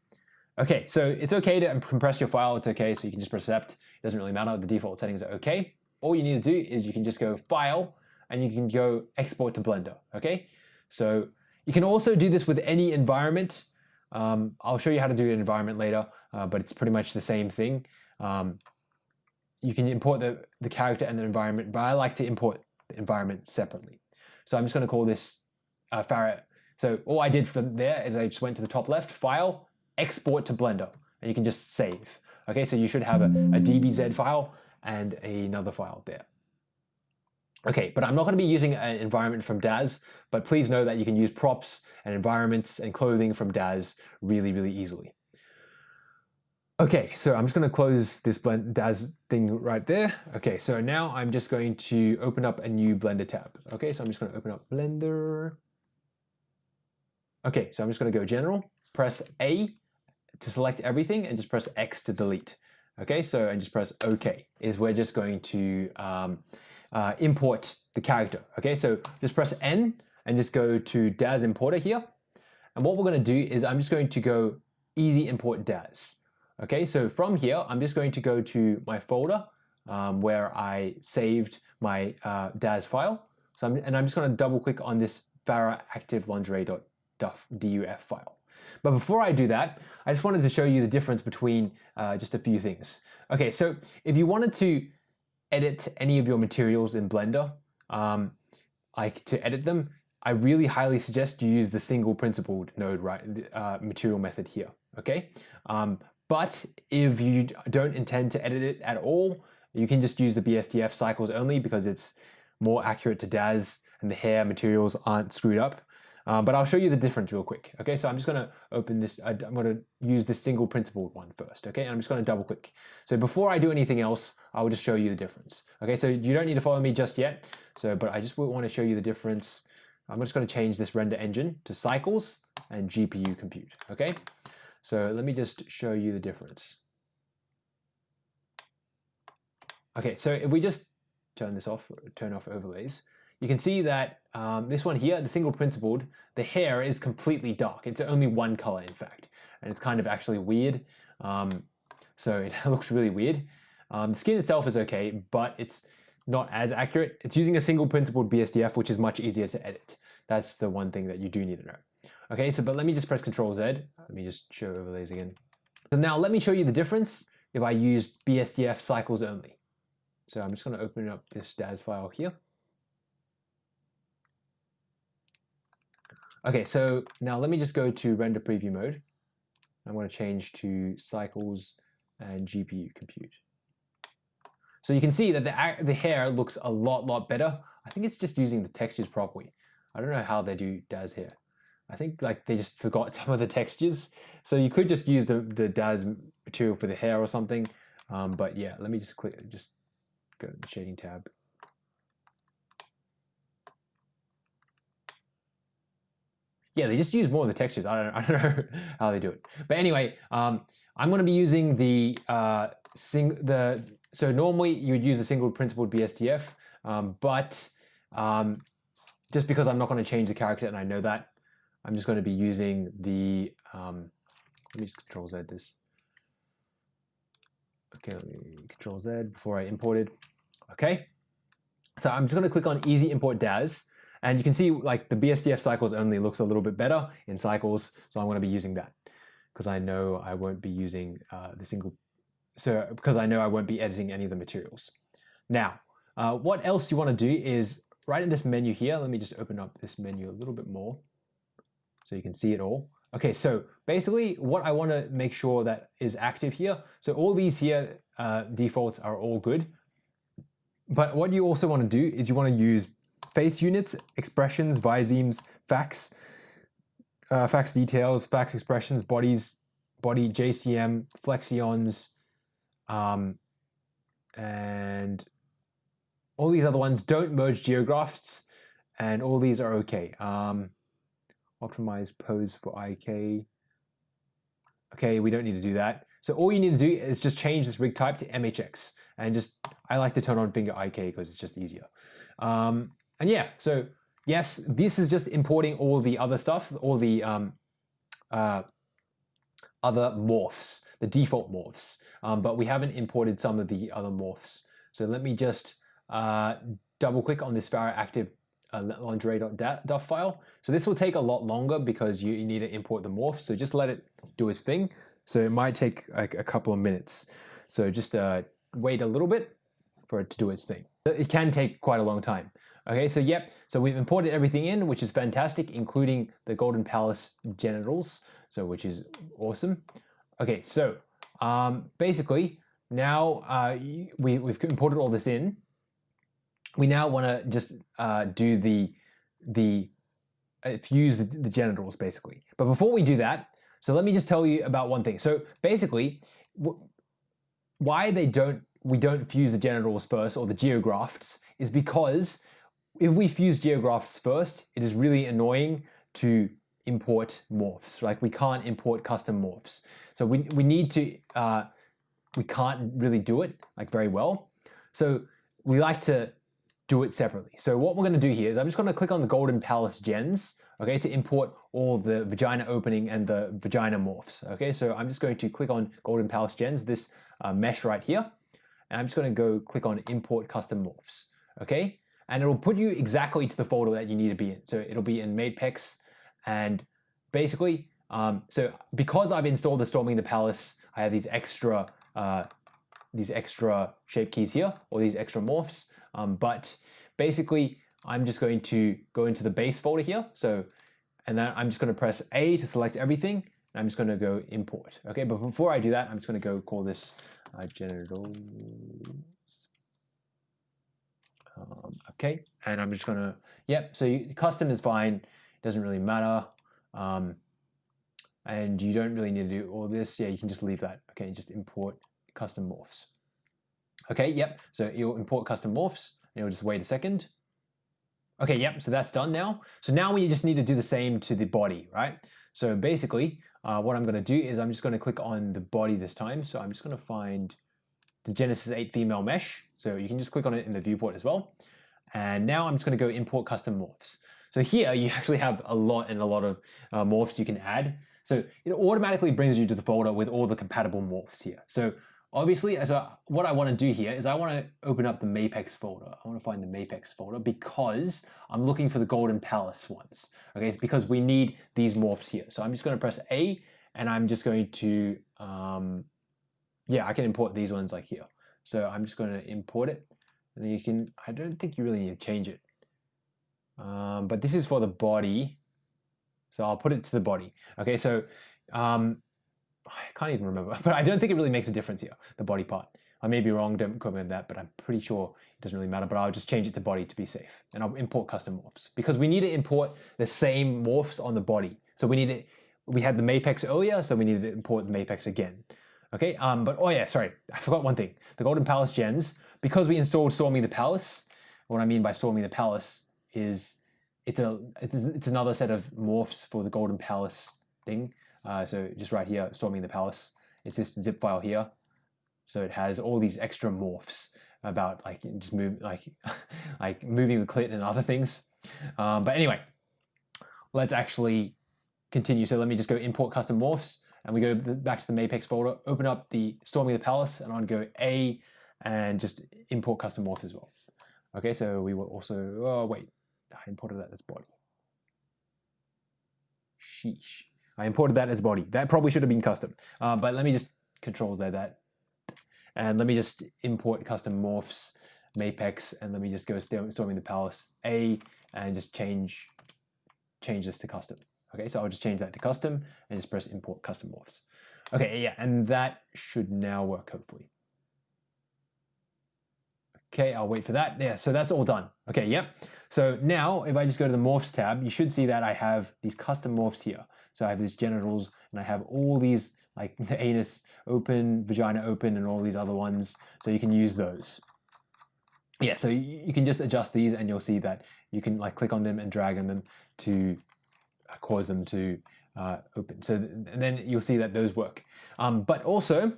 Okay, so it's okay to compress your file. It's okay, so you can just press accept. It doesn't really matter. The default settings are okay. All you need to do is you can just go File, and you can go Export to Blender. Okay, so You can also do this with any environment. Um, I'll show you how to do an environment later, uh, but it's pretty much the same thing. Um, you can import the, the character and the environment, but I like to import the environment separately. So I'm just going to call this uh. So all I did from there is I just went to the top left, File, Export to Blender, and you can just save. Okay, so you should have a, a DBZ file and another file there. Okay, but I'm not going to be using an environment from Daz, but please know that you can use props and environments and clothing from Daz really, really easily. Okay, so I'm just going to close this blend Daz thing right there. Okay, so now I'm just going to open up a new Blender tab. Okay, so I'm just going to open up Blender. Okay, so I'm just going to go General, press A to select everything, and just press X to delete. Okay, so and just press OK. Is we're just going to um, uh, import the character. Okay, so just press N and just go to Daz Importer here. And what we're going to do is I'm just going to go Easy Import Daz. Okay, so from here, I'm just going to go to my folder um, where I saved my uh, Daz file. So I'm, and I'm just going to double click on this Pharah active lingerie.duf file. But before I do that, I just wanted to show you the difference between uh, just a few things. Okay, so if you wanted to edit any of your materials in Blender, um, like to edit them, I really highly suggest you use the single principled node right uh, material method here. Okay, um, but if you don't intend to edit it at all, you can just use the BSDF cycles only because it's more accurate to Daz and the hair materials aren't screwed up. Uh, but I'll show you the difference real quick. Okay, so I'm just going to open this. I'm to use the single principled one first. Okay, and I'm just going to double click. So before I do anything else, I will just show you the difference. Okay, so you don't need to follow me just yet. So, but I just want to show you the difference. I'm just going to change this render engine to cycles and GPU compute. Okay, so let me just show you the difference. Okay, so if we just turn this off, turn off overlays, you can see that um, this one here, the single principled, the hair is completely dark. It's only one color, in fact, and it's kind of actually weird. Um, so it looks really weird. Um, the skin itself is okay, but it's not as accurate. It's using a single principled BSDF, which is much easier to edit. That's the one thing that you do need to know. Okay, so but let me just press Control Z. Let me just show overlays again. So now let me show you the difference if I use BSDF cycles only. So I'm just going to open up this Daz file here. Okay, so now let me just go to render preview mode. I'm going to change to cycles and GPU compute. So you can see that the, the hair looks a lot, lot better. I think it's just using the textures properly. I don't know how they do Daz here. I think like they just forgot some of the textures. So you could just use the, the Daz material for the hair or something. Um, but yeah, let me just click, just go to the shading tab. Yeah, they just use more of the textures. I don't, I don't know how they do it. But anyway, um, I'm going to be using the uh, sing the so normally you would use the single principled BSDF, um, but um, just because I'm not going to change the character and I know that, I'm just going to be using the, um, let me just control Z this. Okay, let me control Z before I import it. Okay, so I'm just going to click on easy import Daz and you can see like the BSDF cycles only looks a little bit better in cycles. So I'm going to be using that because I know I won't be using uh, the single, so because I know I won't be editing any of the materials. Now, uh, what else you want to do is right in this menu here, let me just open up this menu a little bit more so you can see it all. Okay, so basically what I want to make sure that is active here, so all these here uh, defaults are all good, but what you also want to do is you want to use face units, expressions, visemes, FACS, uh, FACS details, FACS expressions, bodies, body JCM, flexions, um, and all these other ones don't merge geografts, and all these are okay. Um, optimize pose for IK. Okay, we don't need to do that. So all you need to do is just change this rig type to MHX and just, I like to turn on finger IK because it's just easier. Um, and yeah, so yes, this is just importing all the other stuff, all the um, uh, other morphs, the default morphs, um, but we haven't imported some of the other morphs. So let me just uh, double click on this Pharah active uh, lingerie.duf file. So this will take a lot longer because you, you need to import the morph. So just let it do its thing. So it might take like a couple of minutes. So just uh, wait a little bit for it to do its thing. It can take quite a long time. Okay, so yep, so we've imported everything in, which is fantastic, including the Golden Palace genitals, so which is awesome. Okay, so um, basically now uh, we, we've imported all this in. We now want to just uh, do the the uh, fuse the, the genitals basically. But before we do that, so let me just tell you about one thing. So basically, why they don't we don't fuse the genitals first or the geografts is because if we fuse geografts first, it is really annoying to import morphs. Like we can't import custom morphs. So we, we need to, uh, we can't really do it like very well. So we like to do it separately. So what we're gonna do here is I'm just gonna click on the Golden Palace gens, okay, to import all the vagina opening and the vagina morphs. Okay, so I'm just going to click on Golden Palace gens, this uh, mesh right here, and I'm just gonna go click on import custom morphs, okay? And it'll put you exactly to the folder that you need to be in. So it'll be in Mapex and basically, um, so because I've installed the Storming the Palace, I have these extra uh, these extra shape keys here, or these extra morphs. Um, but basically, I'm just going to go into the base folder here. So, and then I'm just going to press A to select everything. And I'm just going to go import. Okay, but before I do that, I'm just going to go call this uh, genital um, okay, and I'm just gonna, yep, so you, custom is fine, it doesn't really matter. Um, and you don't really need to do all this. Yeah, you can just leave that. Okay, just import custom morphs. Okay, yep, so you'll import custom morphs, and you'll just wait a second. Okay, yep, so that's done now. So now we just need to do the same to the body, right? So basically, uh, what I'm gonna do is I'm just gonna click on the body this time. So I'm just gonna find the Genesis 8 female mesh. So you can just click on it in the viewport as well. And now I'm just going to go import custom morphs. So here you actually have a lot and a lot of uh, morphs you can add. So it automatically brings you to the folder with all the compatible morphs here. So obviously, as a, what I want to do here is I want to open up the Mapex folder. I want to find the Mapex folder because I'm looking for the Golden Palace ones. Okay, it's because we need these morphs here. So I'm just going to press A and I'm just going to um, yeah, I can import these ones like here. So I'm just going to import it. And you can, I don't think you really need to change it. Um, but this is for the body. So I'll put it to the body. Okay, so um, I can't even remember, but I don't think it really makes a difference here, the body part. I may be wrong, don't quote me on that, but I'm pretty sure it doesn't really matter, but I'll just change it to body to be safe. And I'll import custom morphs because we need to import the same morphs on the body. So we need it, we had the Mapex earlier, so we need to import the Mapex again. Okay, um, but oh yeah, sorry, I forgot one thing. The Golden Palace gens, because we installed Storming the Palace, what I mean by Storming the Palace is it's a it's another set of morphs for the Golden Palace thing. Uh, so just right here, Storming the Palace, it's this zip file here. So it has all these extra morphs about like just move like like moving the clit and other things. Um, but anyway, let's actually continue. So let me just go import custom morphs and we go back to the Mapex folder, open up the Storming the Palace, and to go A and just import custom morphs as well. Okay, so we will also, oh wait, I imported that as body. Sheesh. I imported that as body. That probably should have been custom. Uh, but let me just control Z that. And let me just import custom morphs, Mapex, and let me just go Storming the Palace A and just change change this to custom. Okay, so I'll just change that to custom and just press import custom morphs. Okay, yeah, and that should now work hopefully. Okay, I'll wait for that. Yeah, so that's all done. Okay, yep. So now if I just go to the morphs tab, you should see that I have these custom morphs here. So I have these genitals and I have all these like the anus open, vagina open, and all these other ones. So you can use those. Yeah, so you can just adjust these and you'll see that you can like click on them and drag on them to cause them to uh, open. So then you'll see that those work. Um, but also,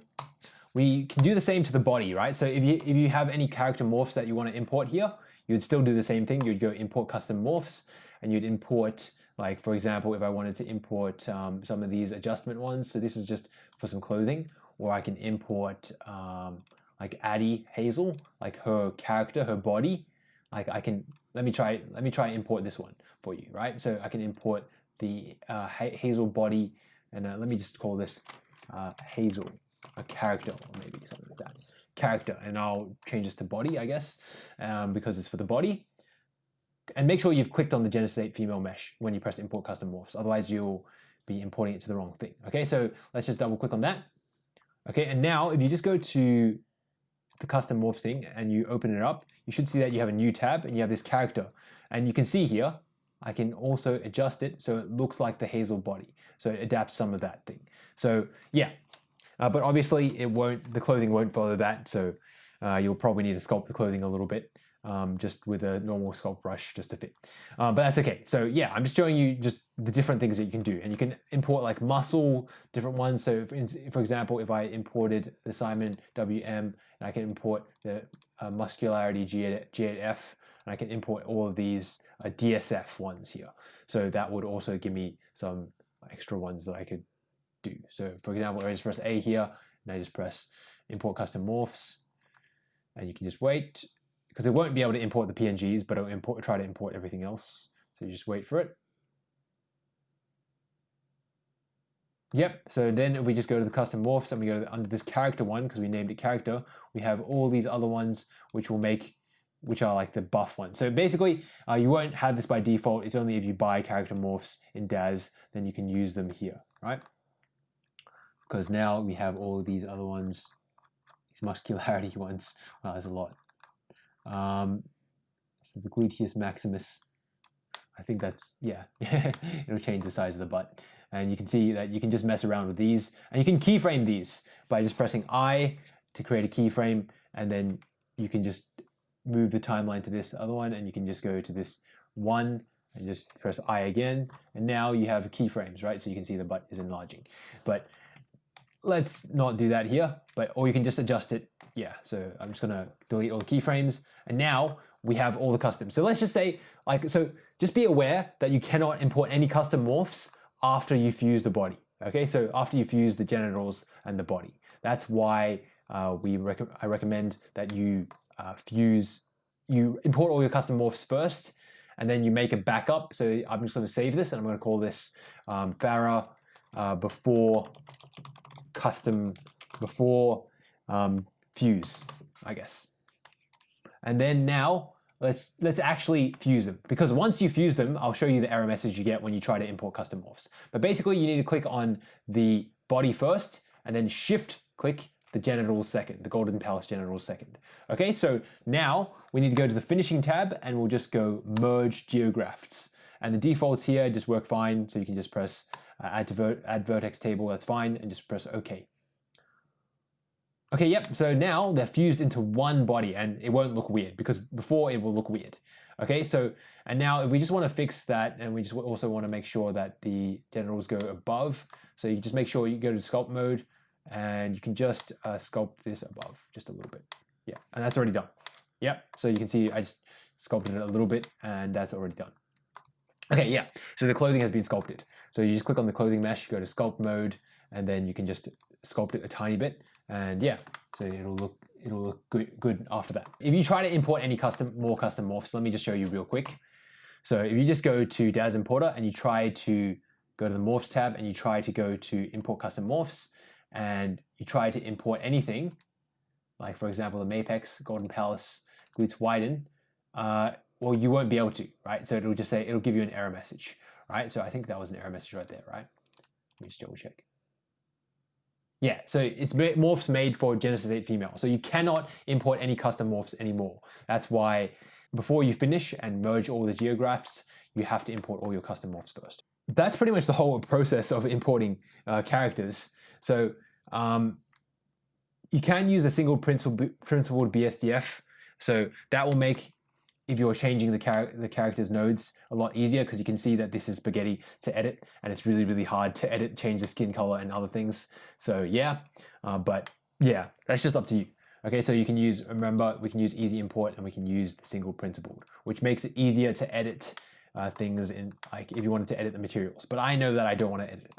we can do the same to the body, right? So if you, if you have any character morphs that you want to import here, you'd still do the same thing. You'd go import custom morphs and you'd import, like for example, if I wanted to import um, some of these adjustment ones, so this is just for some clothing, or I can import um, like Addie Hazel, like her character, her body, like I can let me try let me try import this one for you, right? So I can import the uh, Hazel body, and uh, let me just call this uh, Hazel, a character, or maybe something like that, character, and I'll change this to body, I guess, um, because it's for the body. And make sure you've clicked on the Genesis 8 female mesh when you press import custom morphs, otherwise you'll be importing it to the wrong thing. Okay, so let's just double click on that. Okay, and now if you just go to the custom morphs thing and you open it up, you should see that you have a new tab and you have this character. And you can see here, I can also adjust it so it looks like the Hazel body. So it adapts some of that thing. So yeah, uh, but obviously it won't, the clothing won't follow that. So uh, you'll probably need to sculpt the clothing a little bit um, just with a normal sculpt brush just to fit. Um, but that's okay. So yeah, I'm just showing you just the different things that you can do. And you can import like muscle, different ones. So if, for example, if I imported the Simon WM, and I can import the uh, muscularity G8F, and I can import all of these uh, DSF ones here. So that would also give me some extra ones that I could do. So for example, I just press A here, and I just press import custom morphs, and you can just wait because it won't be able to import the PNGs, but it'll import, try to import everything else. So you just wait for it. Yep, so then we just go to the custom morphs and we go the, under this character one because we named it character. We have all these other ones which will make, which are like the buff ones. So basically, uh, you won't have this by default. It's only if you buy character morphs in Daz, then you can use them here, right? Because now we have all these other ones, these muscularity ones. Well, there's a lot. Um, so the gluteus maximus, I think that's, yeah, it'll change the size of the butt. And you can see that you can just mess around with these and you can keyframe these by just pressing I to create a keyframe and then you can just move the timeline to this other one and you can just go to this one and just press I again and now you have keyframes right so you can see the butt is enlarging but let's not do that here but or you can just adjust it yeah so I'm just gonna delete all the keyframes and now we have all the customs. So let's just say, like, so just be aware that you cannot import any custom morphs after you fuse the body. Okay, so after you fuse the genitals and the body. That's why uh, we rec I recommend that you uh, fuse, you import all your custom morphs first, and then you make a backup. So I'm just going to save this, and I'm going to call this um, Pharah uh, before custom before um, fuse, I guess. And then now let's let's actually fuse them because once you fuse them, I'll show you the error message you get when you try to import custom morphs. But basically you need to click on the body first and then shift click the genitals second, the golden palace genitals second. Okay, so now we need to go to the finishing tab and we'll just go merge geografts. And the defaults here just work fine. So you can just press uh, add, to ver add vertex table, that's fine, and just press OK. Okay, yep, so now they're fused into one body and it won't look weird because before it will look weird. Okay, so, and now if we just want to fix that and we just also want to make sure that the genitals go above, so you just make sure you go to sculpt mode and you can just uh, sculpt this above just a little bit. Yeah, and that's already done. Yep, so you can see I just sculpted it a little bit and that's already done. Okay, yeah, so the clothing has been sculpted. So you just click on the clothing mesh, you go to sculpt mode, and then you can just sculpt it a tiny bit and yeah so it'll look it'll look good, good after that if you try to import any custom more custom morphs let me just show you real quick so if you just go to Daz Importer and you try to go to the morphs tab and you try to go to import custom morphs and you try to import anything like for example the Mapex Golden Palace glutes widen uh, well you won't be able to right so it'll just say it'll give you an error message right so I think that was an error message right there right let me just double check yeah, so it's morphs made for Genesis 8 female. So you cannot import any custom morphs anymore. That's why before you finish and merge all the geografts, you have to import all your custom morphs first. That's pretty much the whole process of importing uh, characters. So um, you can use a single principled BSDF. So that will make if you're changing the, char the character's nodes a lot easier because you can see that this is spaghetti to edit and it's really, really hard to edit, change the skin color and other things. So yeah, uh, but yeah, that's just up to you. Okay, so you can use, remember, we can use easy import and we can use the single principled, which makes it easier to edit uh, things in, like if you wanted to edit the materials, but I know that I don't want to edit it.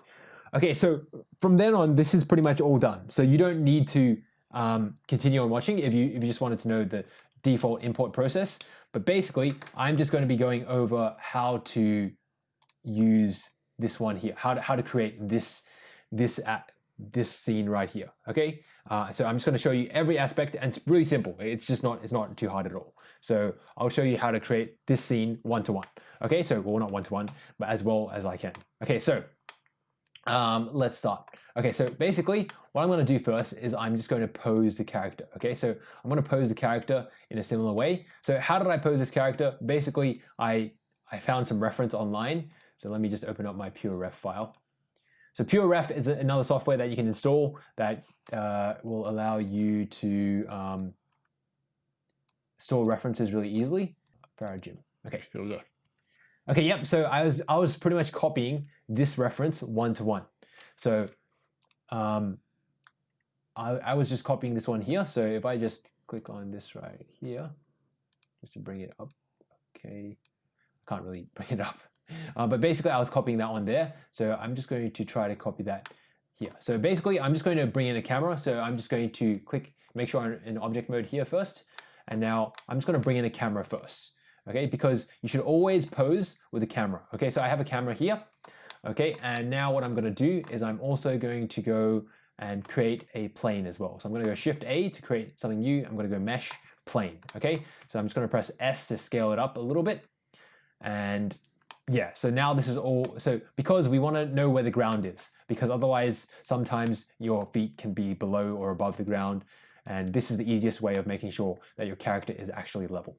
Okay, so from then on, this is pretty much all done. So you don't need to um, continue on watching if you if you just wanted to know the default import process. But basically, I'm just going to be going over how to use this one here, how to, how to create this, this, uh, this scene right here, okay? Uh, so I'm just going to show you every aspect and it's really simple. It's just not, it's not too hard at all. So I'll show you how to create this scene one-to-one. -one. Okay, so well, not one-to-one, -one, but as well as I can. Okay, so um, let's start. Okay, so basically what I'm going to do first is I'm just going to pose the character. Okay, so I'm going to pose the character in a similar way. So how did I pose this character? Basically, I, I found some reference online. So let me just open up my PureRef file. So PureRef is another software that you can install that uh, will allow you to um, store references really easily. Paragym. Okay, here we go. Okay, yep. So I was I was pretty much copying this reference one to one. So um, I, I was just copying this one here. So if I just click on this right here, just to bring it up. Okay, I can't really bring it up. Uh, but basically I was copying that one there. So I'm just going to try to copy that here. So basically I'm just going to bring in a camera. So I'm just going to click, make sure I'm in object mode here first. And now I'm just going to bring in a camera first. Okay, because you should always pose with a camera. Okay, so I have a camera here. Okay, and now what I'm to do is I'm also going to go and create a plane as well. So I'm to go Shift A to create something new. I'm to go Mesh Plane. Okay, so I'm just to press S to scale it up a little bit. And yeah, so now this is all, so because we want to know where the ground is, because otherwise sometimes your feet can be below or above the ground. And this is the easiest way of making sure that your character is actually level.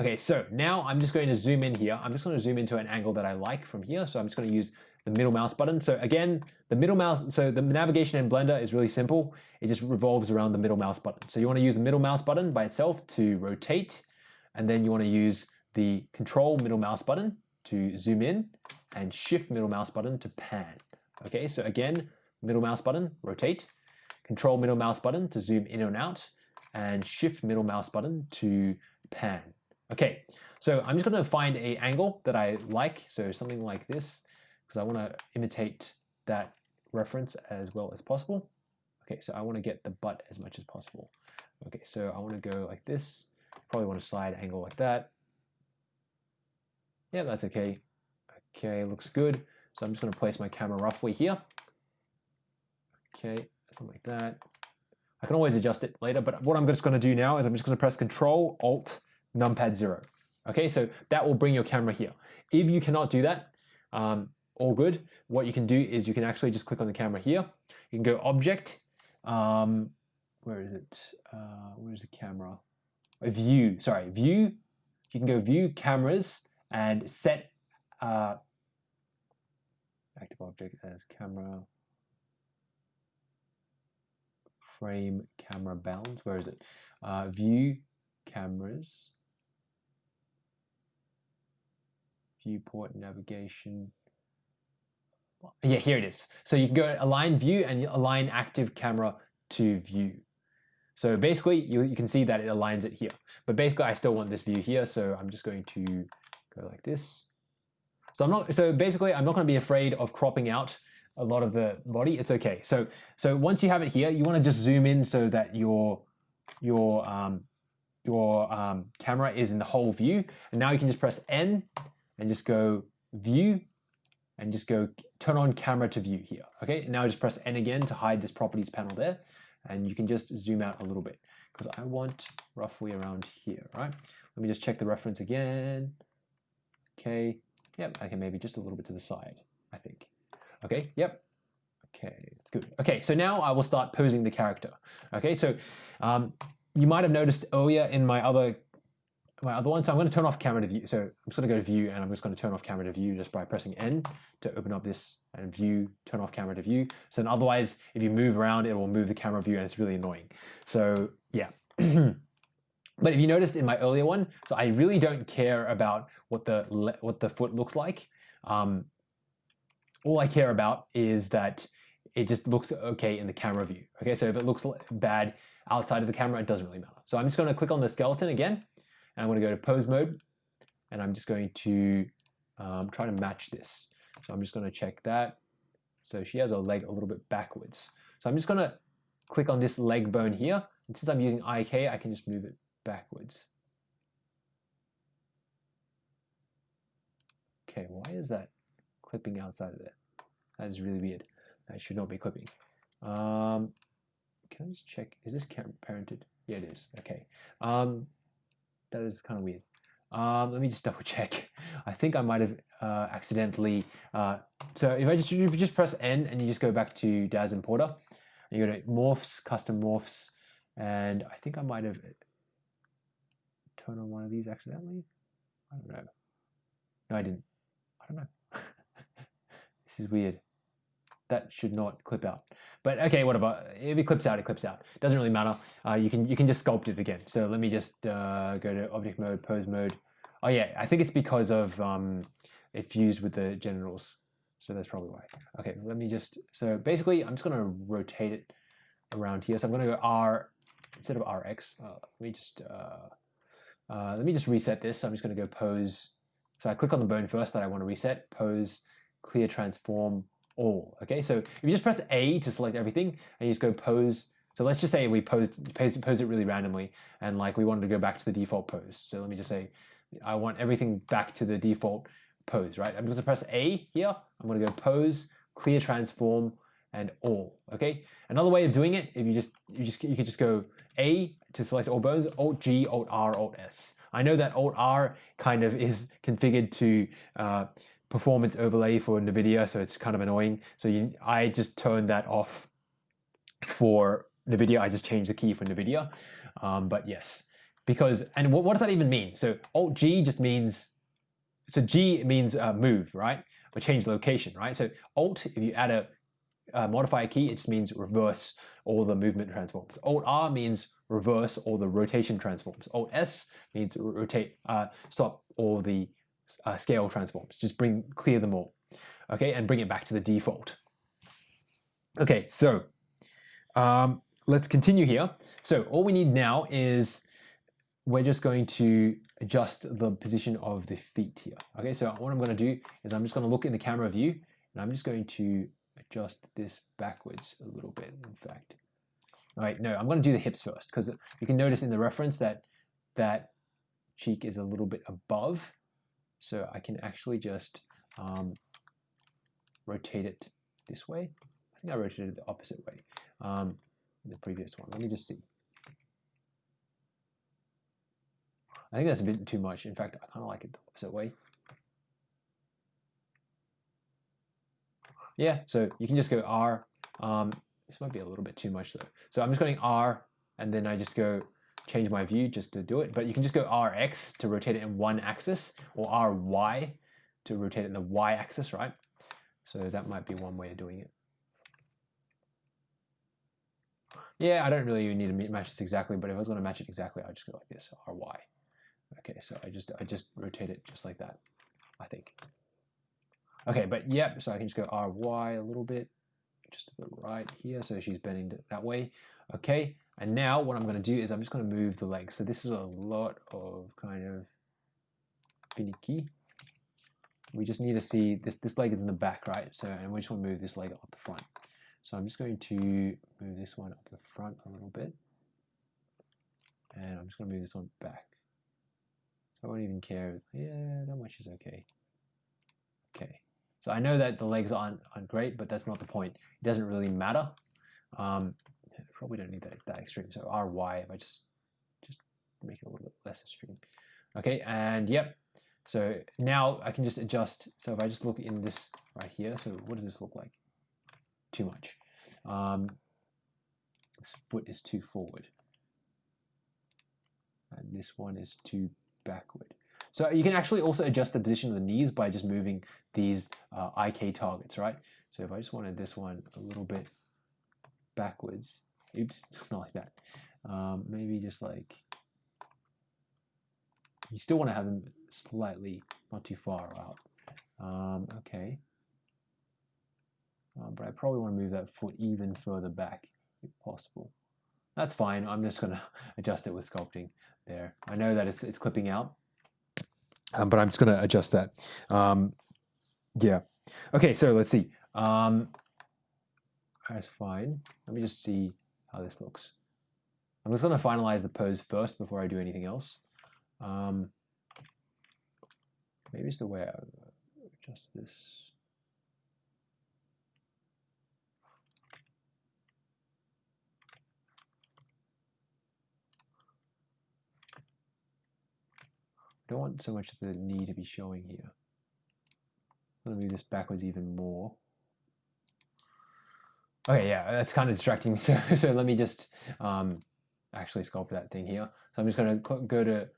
Okay, so now I'm just going to zoom in here. I'm just going to zoom into an angle that I like from here. So I'm just going to use the middle mouse button. So again, the middle mouse, so the navigation in Blender is really simple. It just revolves around the middle mouse button. So you want to use the middle mouse button by itself to rotate. And then you want to use the control middle mouse button to zoom in and shift middle mouse button to pan. Okay, so again, middle mouse button, rotate, control middle mouse button to zoom in and out, and shift middle mouse button to pan. Okay, so I'm just going to find a angle that I like, so something like this, because I want to imitate that reference as well as possible. Okay, so I want to get the butt as much as possible. Okay, so I want to go like this. Probably want to slide angle like that. Yeah, that's okay. Okay, looks good. So I'm just going to place my camera roughly here. Okay, something like that. I can always adjust it later, but what I'm just going to do now is I'm just going to press Control Alt numpad 0. Okay, so that will bring your camera here. If you cannot do that, um, all good. What you can do is you can actually just click on the camera here. You can go Object. Um, where is it? Uh, where's the camera? A View, sorry, View. You can go View, Cameras, and set uh, active object as camera frame camera bounds. Where is it? Uh, view cameras, viewport navigation. Yeah, here it is. So you can go align view and align active camera to view. So basically you, you can see that it aligns it here. But basically I still want this view here. So I'm just going to go like this. So I'm not, so basically I'm not going to be afraid of cropping out a lot of the body. It's okay. So, so once you have it here, you want to just zoom in so that your, your, um, your um, camera is in the whole view. And now you can just press N and just go view and just go turn on camera to view here. Okay, now just press N again to hide this properties panel there. And you can just zoom out a little bit because I want roughly around here, right? Let me just check the reference again. Okay, yep, okay, maybe just a little bit to the side, I think. Okay, yep, okay, it's good. Okay, so now I will start posing the character. Okay, so um, you might have noticed earlier in my other my other one, so I'm going to turn off camera to view. So I'm just going to go to view and I'm just going to turn off camera to view just by pressing N to open up this and view, turn off camera to view. So then otherwise, if you move around, it will move the camera view and it's really annoying. So yeah. But if you noticed in my earlier one, so I really don't care about what the what the foot looks like. Um, all I care about is that it just looks okay in the camera view. Okay, so if it looks bad outside of the camera, it doesn't really matter. So I'm just gonna click on the skeleton again, and I'm gonna go to pose mode, and I'm just going to um, try to match this. So I'm just gonna check that. So she has her leg a little bit backwards. So I'm just gonna click on this leg bone here, and since I'm using IK, I can just move it backwards. Okay, why is that? Clipping outside of there? That is really weird. That should not be clipping. Um, can I just check? Is this parented? Yeah, it is. Okay. Um, that is kind of weird. Um, let me just double check. I think I might have uh, accidentally. Uh, so if I just if you just press N and you just go back to Daz Importer, you go to Morphs, Custom Morphs, and I think I might have turned on one of these accidentally. I don't know. No, I didn't. I don't know. Is weird. That should not clip out. But okay, whatever. If it clips out, it clips out. Doesn't really matter. Uh, you can you can just sculpt it again. So let me just uh, go to object mode, pose mode. Oh yeah, I think it's because of um, it fused with the generals. So that's probably why. Okay, let me just, so basically I'm just gonna rotate it around here. So I'm gonna go R instead of RX. Uh, let me just, uh, uh, let me just reset this. So I'm just gonna go pose. So I click on the bone first that I wanna reset, pose, clear transform, all. Okay, so if you just press A to select everything and you just go pose, so let's just say we posed, pose, pose it really randomly and like we wanted to go back to the default pose. So let me just say I want everything back to the default pose, right? I'm going to press A here. I'm to go pose, clear transform, and all. Okay. Another way of doing it, if you just you just you could just go A to select all bones, Alt G, Alt R, Alt S. I know that Alt R kind of is configured to uh, performance overlay for NVIDIA, so it's kind of annoying. So you, I just turned that off for NVIDIA. I just changed the key for NVIDIA. Um, but yes, because, and what, what, does that even mean? So Alt G just means, so G means uh, move, right? Or change location, right? So Alt, if you add a, a modifier key, it just means reverse all the movement transforms. Alt R means reverse all the rotation transforms. Alt S means rotate, uh, stop all the uh, scale transforms. Just bring clear them all, okay, and bring it back to the default. Okay, so um, let's continue here. So all we need now is we're just going to adjust the position of the feet here. Okay, so what I'm going to do is I'm just going to look in the camera view and I'm just going to adjust this backwards a little bit, in fact. All right, no, I'm going to do the hips first because you can notice in the reference that that cheek is a little bit above so I can actually just um, rotate it this way. I think I rotated it the opposite way um, in the previous one. Let me just see. I think that's a bit too much. In fact, I kind of like it the opposite way. Yeah, so you can just go R. Um, this might be a little bit too much though. So I'm just going R and then I just go change my view just to do it, but you can just go Rx to rotate it in one axis or Ry to rotate it in the Y axis, right? So that might be one way of doing it. Yeah, I don't really need to match this exactly, but if I was going to match it exactly, I'd just go like this, Ry. Okay, so I just I just rotate it just like that, I think. Okay, but yep, so I can just go Ry a little bit, just to the right here, so she's bending that way. Okay, and now what I'm going to do is I'm just going to move the legs. So this is a lot of kind of finicky. We just need to see this, this leg is in the back, right? So, and we just want to move this leg up the front. So I'm just going to move this one up the front a little bit. And I'm just going to move this one back. So I won't even care. Yeah, that much is okay. Okay. So I know that the legs aren't, aren't great, but that's not the point. It doesn't really matter. Um, probably don't need that, that extreme. So ry, if I just, just make it a little bit less extreme. Okay, and yep. So now I can just adjust. So if I just look in this right here, so what does this look like? Too much. Um, this foot is too forward. And this one is too backward. So you can actually also adjust the position of the knees by just moving these uh, IK targets, right? So if I just wanted this one a little bit backwards, Oops, not like that. Um, maybe just like, you still want to have them slightly, not too far out. Um, okay. Um, but I probably want to move that foot even further back if possible. That's fine. I'm just going to adjust it with sculpting there. I know that it's, it's clipping out, um, but I'm just going to adjust that. Um, yeah. Okay, so let's see. Um, that's fine. Let me just see how this looks. I'm just going to finalize the pose first before I do anything else. Um, maybe it's the way I, adjust this. I don't want so much of the knee to be showing here. I'm gonna move this backwards even more. Okay, yeah, that's kind of distracting me. So, so let me just um, actually sculpt that thing here. So I'm just going to go to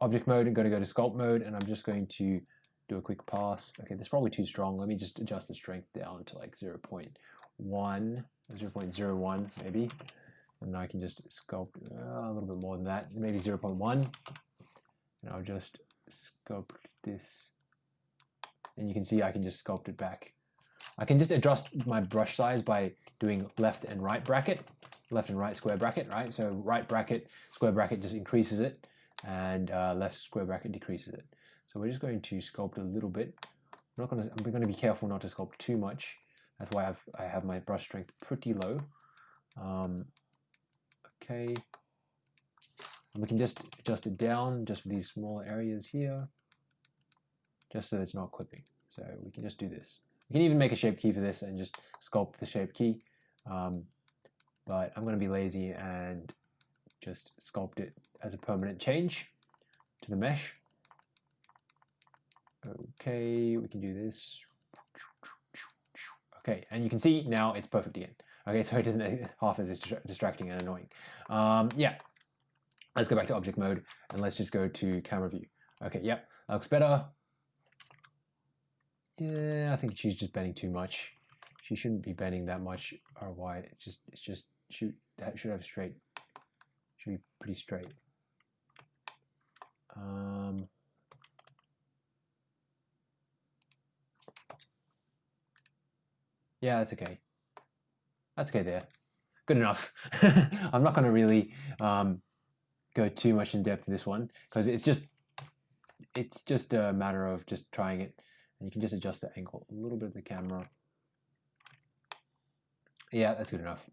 object mode and go to go to sculpt mode, and I'm just going to do a quick pass. Okay, that's probably too strong. Let me just adjust the strength down to like 0 0.1, 0 0.01 maybe. And I can just sculpt uh, a little bit more than that, maybe 0 0.1. And I'll just sculpt this. And you can see I can just sculpt it back. I can just adjust my brush size by doing left and right bracket, left and right square bracket, right? So right bracket, square bracket just increases it, and uh, left square bracket decreases it. So we're just going to sculpt a little bit. I'm not going to. I'm going to be careful not to sculpt too much. That's why I've I have my brush strength pretty low. Um, okay. And we can just adjust it down just for these smaller areas here, just so it's not clipping. So we can just do this. You can even make a shape key for this and just sculpt the shape key. Um, but I'm going to be lazy and just sculpt it as a permanent change to the mesh. Okay, we can do this. Okay, and you can see now it's perfect again. Okay, so it isn't half as distracting and annoying. Um, yeah, let's go back to object mode and let's just go to camera view. Okay, yep, that looks better. Yeah, I think she's just bending too much. She shouldn't be bending that much or wide. It's just, it's just, shoot, that should have straight. Should be pretty straight. Um, yeah, that's okay. That's okay there. Good enough. I'm not to really um, go too much in depth in this one because it's just it's just a matter of just trying it and you can just adjust the angle a little bit of the camera. Yeah, that's good enough.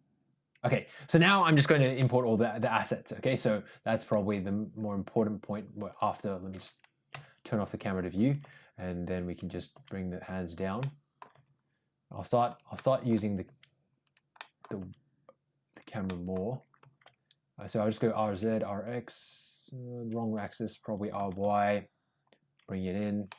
Okay, so now I'm just going to import all the, the assets. Okay, so that's probably the more important point after, let me just turn off the camera to view and then we can just bring the hands down. I'll start, I'll start using the, the, the camera more. Uh, so I'll just go RZ, RX, uh, wrong axis, probably RY, bring it in,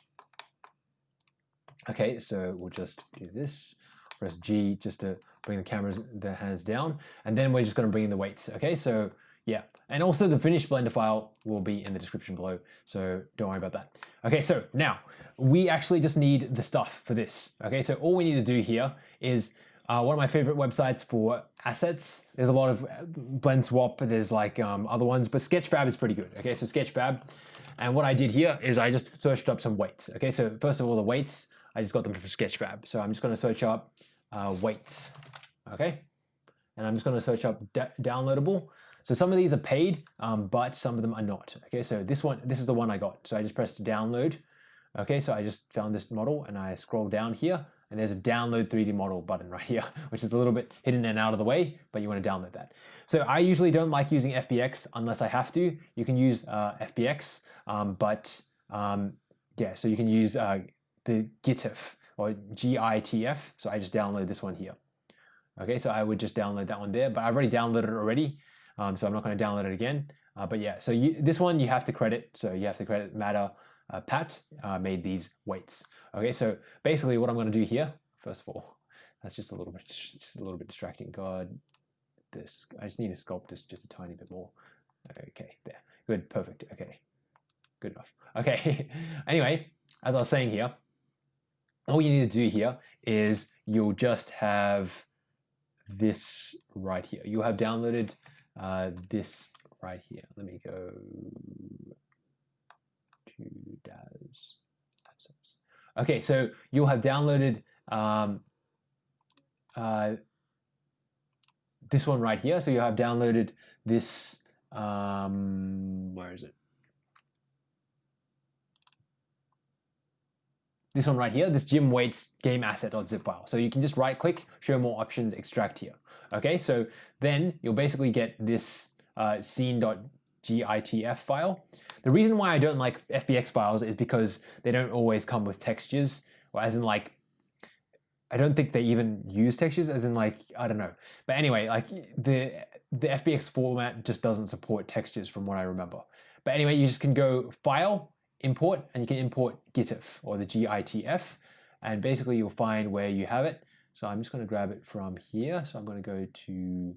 Okay, so we'll just do this. Press G just to bring the cameras, the hands down. And then we're just gonna bring in the weights. Okay, so yeah. And also the finished Blender file will be in the description below. So don't worry about that. Okay, so now we actually just need the stuff for this. Okay, so all we need to do here is uh, one of my favorite websites for assets. There's a lot of uh, Blend Swap, there's like um, other ones, but Sketchfab is pretty good. Okay, so Sketchfab. And what I did here is I just searched up some weights. Okay, so first of all, the weights, I just got them from Sketchfab. So I'm just going to search up uh, weights, okay? And I'm just going to search up downloadable. So some of these are paid, um, but some of them are not. Okay, so this one, this is the one I got. So I just pressed download. Okay, so I just found this model and I scroll down here and there's a download 3D model button right here, which is a little bit hidden and out of the way, but you want to download that. So I usually don't like using FBX unless I have to. You can use uh, FBX, um, but um, yeah, so you can use uh, the GLTF or GLTF. So I just download this one here. Okay, so I would just download that one there, but I've already downloaded it already. Um, so I'm not going to download it again. Uh, but yeah, so you, this one you have to credit. So you have to credit Matter uh, Pat uh, made these weights. Okay, so basically what I'm going to do here, first of all, that's just a little bit, just a little bit distracting. God, this, I just need to sculpt this just a tiny bit more. Okay, there, good, perfect. Okay, good enough. Okay, anyway, as I was saying here, all you need to do here is you'll just have this right here. You'll have downloaded uh, this right here. Let me go to DAZ. Okay, so you'll have downloaded um, uh, this one right here. So you have downloaded this, um, where is it? This one right here, this gym weights game asset.zip file. So you can just right click, show more options, extract here. Okay, so then you'll basically get this uh, scene.gltf file. The reason why I don't like FBX files is because they don't always come with textures. or as in like I don't think they even use textures as in like I don't know. But anyway, like the the FBX format just doesn't support textures from what I remember. But anyway, you just can go file, import, and you can import GLTF or the GLTF, and basically you'll find where you have it. So I'm just going to grab it from here. So I'm going to go to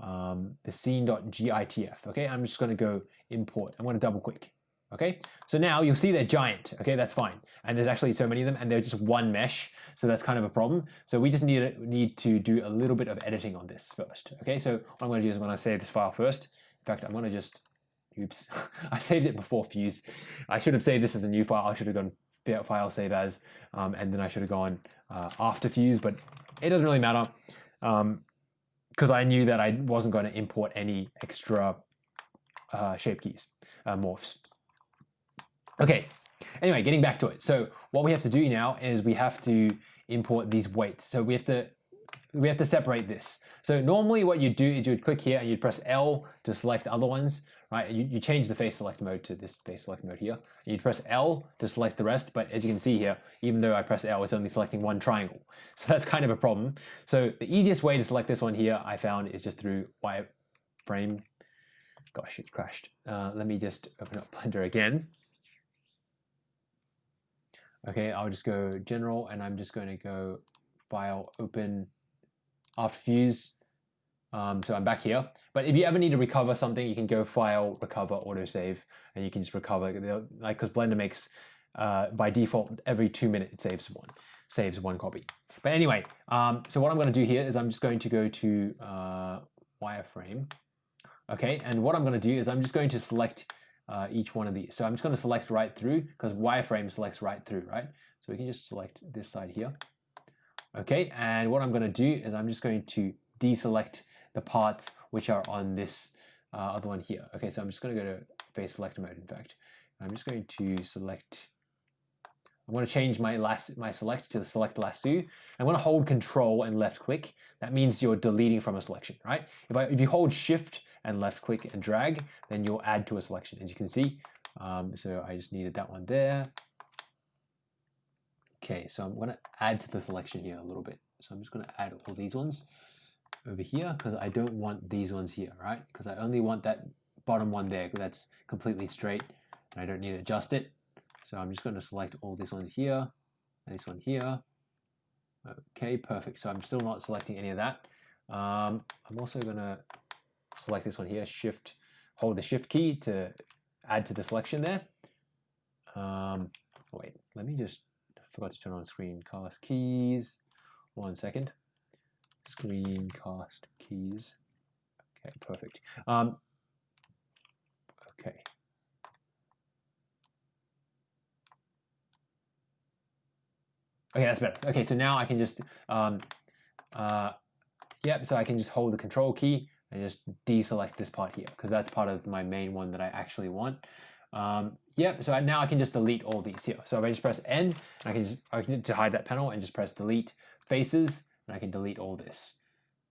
um, the scene.gltf. Okay, I'm just going to go import. I'm going to double click. Okay, so now you'll see they're giant. Okay, that's fine. And there's actually so many of them, and they're just one mesh, so that's kind of a problem. So we just need need to do a little bit of editing on this first. Okay, so what I'm going to do is I'm going to save this file first. In fact, I'm going to just, oops, I saved it before Fuse. I should have saved this as a new file. I should have gone file save as, um, and then I should have gone uh, after Fuse, but it doesn't really matter because um, I knew that I wasn't going to import any extra uh, shape keys, uh, morphs. Okay, anyway, getting back to it. So what we have to do now is we have to import these weights. So we have to we have to separate this. So normally what you do is you would click here and you'd press L to select other ones, right? You, you change the face select mode to this face select mode here. You'd press L to select the rest, but as you can see here, even though I press L, it's only selecting one triangle. So that's kind of a problem. So the easiest way to select this one here, I found, is just through wireframe. Gosh, it crashed. Uh, let me just open up Blender again. Okay, I'll just go general and I'm just going to go file open after fuse. Um, so I'm back here. But if you ever need to recover something, you can go file, recover, autosave, and you can just recover. Like because Blender makes uh, by default every two minutes it saves one, saves one copy. But anyway, um, so what I'm going to do here is I'm just going to go to uh, wireframe. Okay, and what I'm going to do is I'm just going to select uh, each one of these. So I'm just going to select right through because wireframe selects right through, right? So we can just select this side here. Okay, and what I'm going to do is I'm just going to deselect the parts which are on this uh, other one here. Okay, so I'm just going to go to face select mode, in fact. I'm just going to select, I'm going to change my last my select to the select lasso. I'm going to hold control and left click. That means you're deleting from a selection, right? If, I, if you hold shift and left click and drag, then you'll add to a selection, as you can see. Um, so I just needed that one there. Okay, so I'm going to add to the selection here a little bit. So I'm just going to add all these ones over here because I don't want these ones here, right? Because I only want that bottom one there that's completely straight and I don't need to adjust it. So I'm just going to select all these ones here and this one here. Okay, perfect. So I'm still not selecting any of that. Um, I'm also going to select this one here, shift, hold the shift key to add to the selection there. Um, wait, let me just, I forgot to turn on screen screencast keys. One second. Screencast keys. Okay, perfect. Um, okay. Okay, that's better. Okay, so now I can just, um, uh, yep, so I can just hold the control key and just deselect this part here because that's part of my main one that I actually want. Um, yep, so now I can just delete all these here. So if I just press N, I can just I can to hide that panel and just press delete faces, and I can delete all this.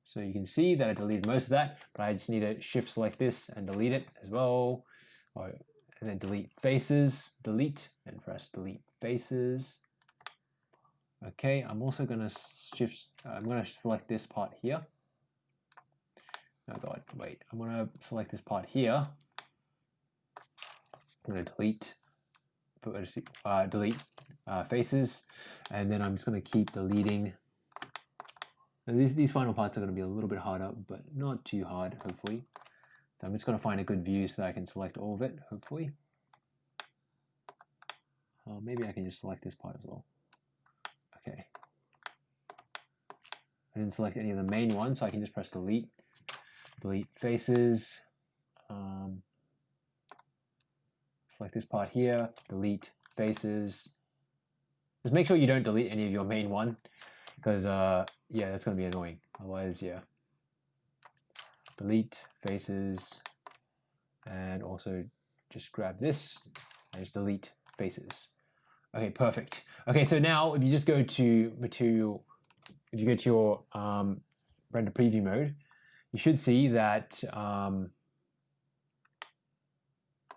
So you can see that I deleted most of that, but I just need to shift select this and delete it as well. Or, and then delete faces, delete, and press delete faces. Okay, I'm also to shift, I'm to select this part here Oh god, wait, I'm gonna select this part here. I'm gonna delete, uh, delete uh, faces, and then I'm just gonna keep deleting. These, these final parts are gonna be a little bit harder, but not too hard, hopefully. So I'm just gonna find a good view so that I can select all of it, hopefully. Uh, maybe I can just select this part as well. Okay. I didn't select any of the main ones, so I can just press delete delete faces, um, select this part here, delete faces. Just make sure you don't delete any of your main one because uh, yeah, that's gonna be annoying. Otherwise, yeah. Delete faces and also just grab this and just delete faces. Okay, perfect. Okay, so now if you just go to material, if you go to your um, render preview mode, you should see that, um,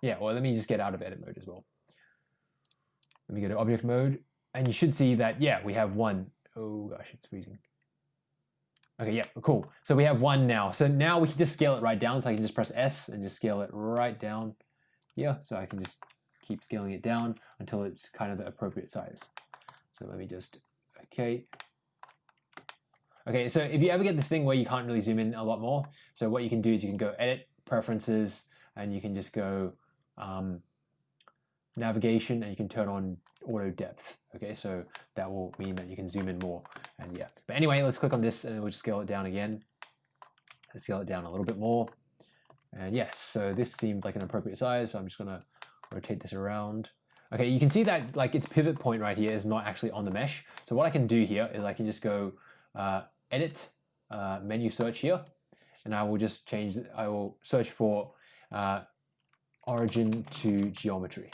yeah, well, let me just get out of edit mode as well. Let me go to object mode and you should see that, yeah, we have one. Oh gosh, it's freezing. Okay, yeah, cool. So we have one now. So now we can just scale it right down. So I can just press S and just scale it right down Yeah, So I can just keep scaling it down until it's kind of the appropriate size. So let me just, okay. Okay, so if you ever get this thing where you can't really zoom in a lot more, so what you can do is you can go edit preferences and you can just go um, navigation and you can turn on auto depth. Okay, so that will mean that you can zoom in more and yeah. But anyway, let's click on this and we'll just scale it down again. Let's scale it down a little bit more. And yes, so this seems like an appropriate size. So I'm just gonna rotate this around. Okay, you can see that like its pivot point right here is not actually on the mesh. So what I can do here is I can just go uh, edit, uh, menu search here, and I will just change, I will search for uh, origin to geometry.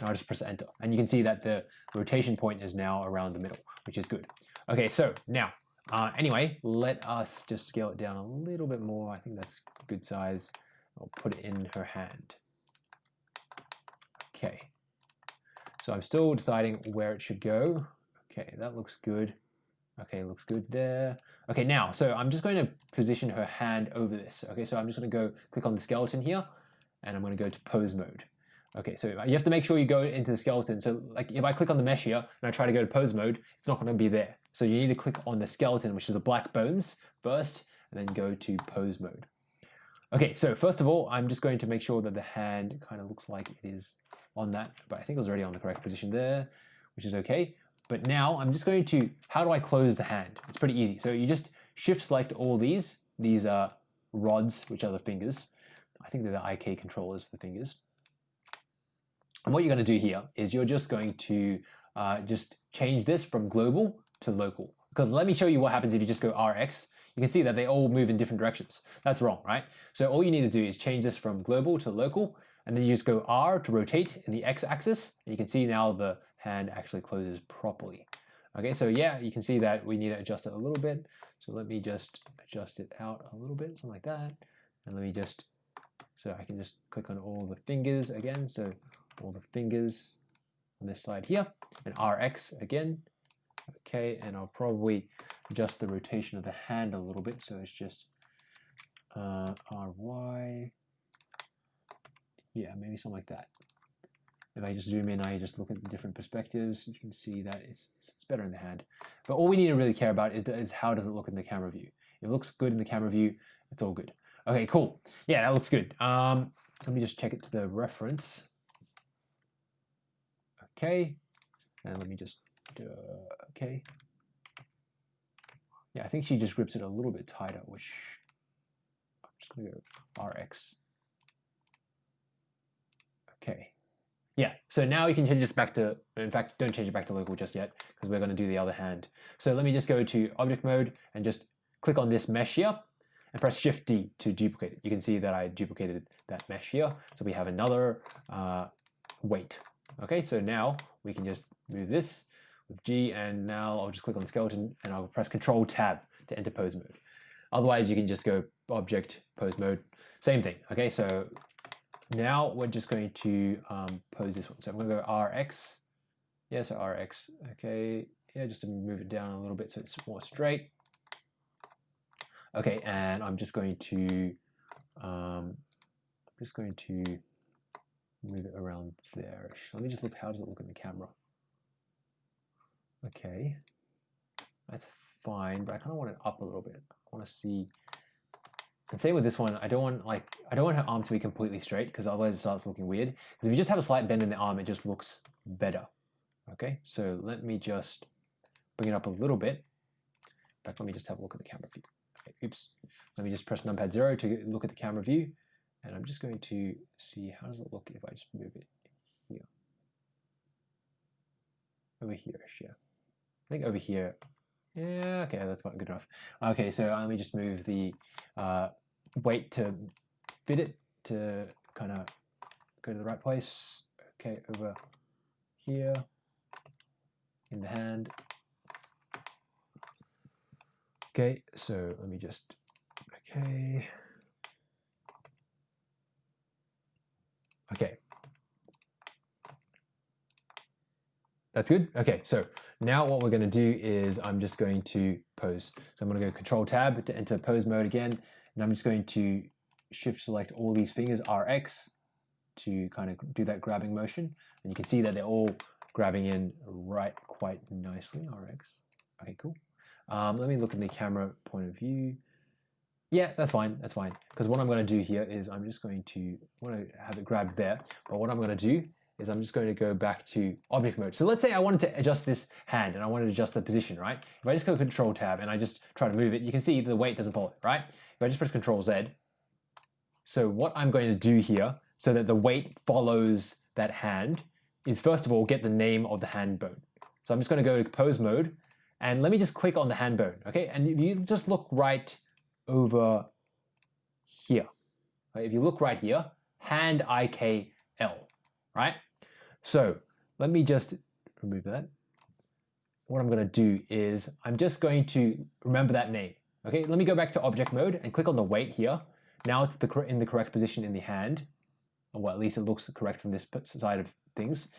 And I'll just press enter. And you can see that the rotation point is now around the middle, which is good. Okay, so now, uh, anyway, let us just scale it down a little bit more. I think that's good size. I'll put it in her hand. Okay, so I'm still deciding where it should go. Okay, that looks good. Okay, looks good there. Okay, now, so I'm just going to position her hand over this. Okay, so I'm just going to go click on the skeleton here, and I'm going to go to pose mode. Okay, so you have to make sure you go into the skeleton. So like if I click on the mesh here and I try to go to pose mode, it's not going to be there. So you need to click on the skeleton, which is the black bones first, and then go to pose mode. Okay, so first of all, I'm just going to make sure that the hand kind of looks like it is on that, but I think it was already on the correct position there, which is okay. But now I'm just going to, how do I close the hand? It's pretty easy. So you just shift select all these, these are rods, which are the fingers. I think they're the IK controllers for the fingers. And what you're going to do here is you're just going to uh, just change this from global to local. Because let me show you what happens if you just go RX. You can see that they all move in different directions. That's wrong, right? So all you need to do is change this from global to local, and then you just go R to rotate in the X axis. And you can see now the hand actually closes properly. Okay, so yeah, you can see that we need to adjust it a little bit. So let me just adjust it out a little bit, something like that. And let me just, so I can just click on all the fingers again. So all the fingers on this side here and RX again. Okay, and I'll probably adjust the rotation of the hand a little bit. So it's just uh, RY. Yeah, maybe something like that. If I just zoom in, I just look at the different perspectives, you can see that it's, it's better in the hand. But all we need to really care about is how does it look in the camera view. If it looks good in the camera view, it's all good. Okay, cool. Yeah, that looks good. Um, let me just check it to the reference. Okay, and let me just, uh, okay. Yeah, I think she just grips it a little bit tighter, which I'm just gonna go RX. Okay. Yeah, so now you can change this back to, in fact, don't change it back to local just yet, because we're gonna do the other hand. So let me just go to object mode and just click on this mesh here and press Shift D to duplicate it. You can see that I duplicated that mesh here. So we have another uh, weight. Okay, so now we can just move this with G and now I'll just click on the skeleton and I'll press Control Tab to enter pose mode. Otherwise you can just go object, pose mode, same thing. Okay, so now we're just going to um, pose this one. So I'm gonna go RX, yeah, so RX, okay, yeah, just to move it down a little bit so it's more straight. Okay, and I'm just going to, um, I'm just going to move it around there. Let me just look, how does it look in the camera? Okay, that's fine, but I kind of want it up a little bit. I want to see, and same with this one, I don't want like, I don't want her arm to be completely straight because otherwise it starts looking weird. Because if you just have a slight bend in the arm, it just looks better. Okay, so let me just bring it up a little bit. In fact, let me just have a look at the camera view. Okay, oops, let me just press numpad zero to look at the camera view. And I'm just going to see how does it look if I just move it here. Over here, yeah. I think over here. Yeah, okay, that's fine, good enough. Okay, so let me just move the uh, weight to fit it to kind of go to the right place. Okay, over here in the hand. Okay, so let me just, okay. Okay. That's good. Okay, so now what we're going to do is I'm just going to pose. So I'm going to go Control Tab to enter pose mode again, and I'm just going to shift select all these fingers RX to kind of do that grabbing motion, and you can see that they're all grabbing in right quite nicely. RX. Okay, cool. Um, let me look at the camera point of view. Yeah, that's fine. That's fine. Because what I'm going to do here is I'm just going to want to have it grabbed there. But what I'm going to do is I'm just going to go back to object mode. So let's say I wanted to adjust this hand and I wanted to adjust the position, right? If I just go control tab and I just try to move it, you can see the weight doesn't follow, right? If I just press control Z, so what I'm going to do here so that the weight follows that hand is first of all get the name of the hand bone. So I'm just going to go to pose mode and let me just click on the hand bone, okay? And if you just look right over here, right? if you look right here, hand IKL, right? So let me just remove that. What I'm going to do is I'm just going to remember that name. Okay, let me go back to object mode and click on the weight here. Now it's the in the correct position in the hand, or well, at least it looks correct from this side of things.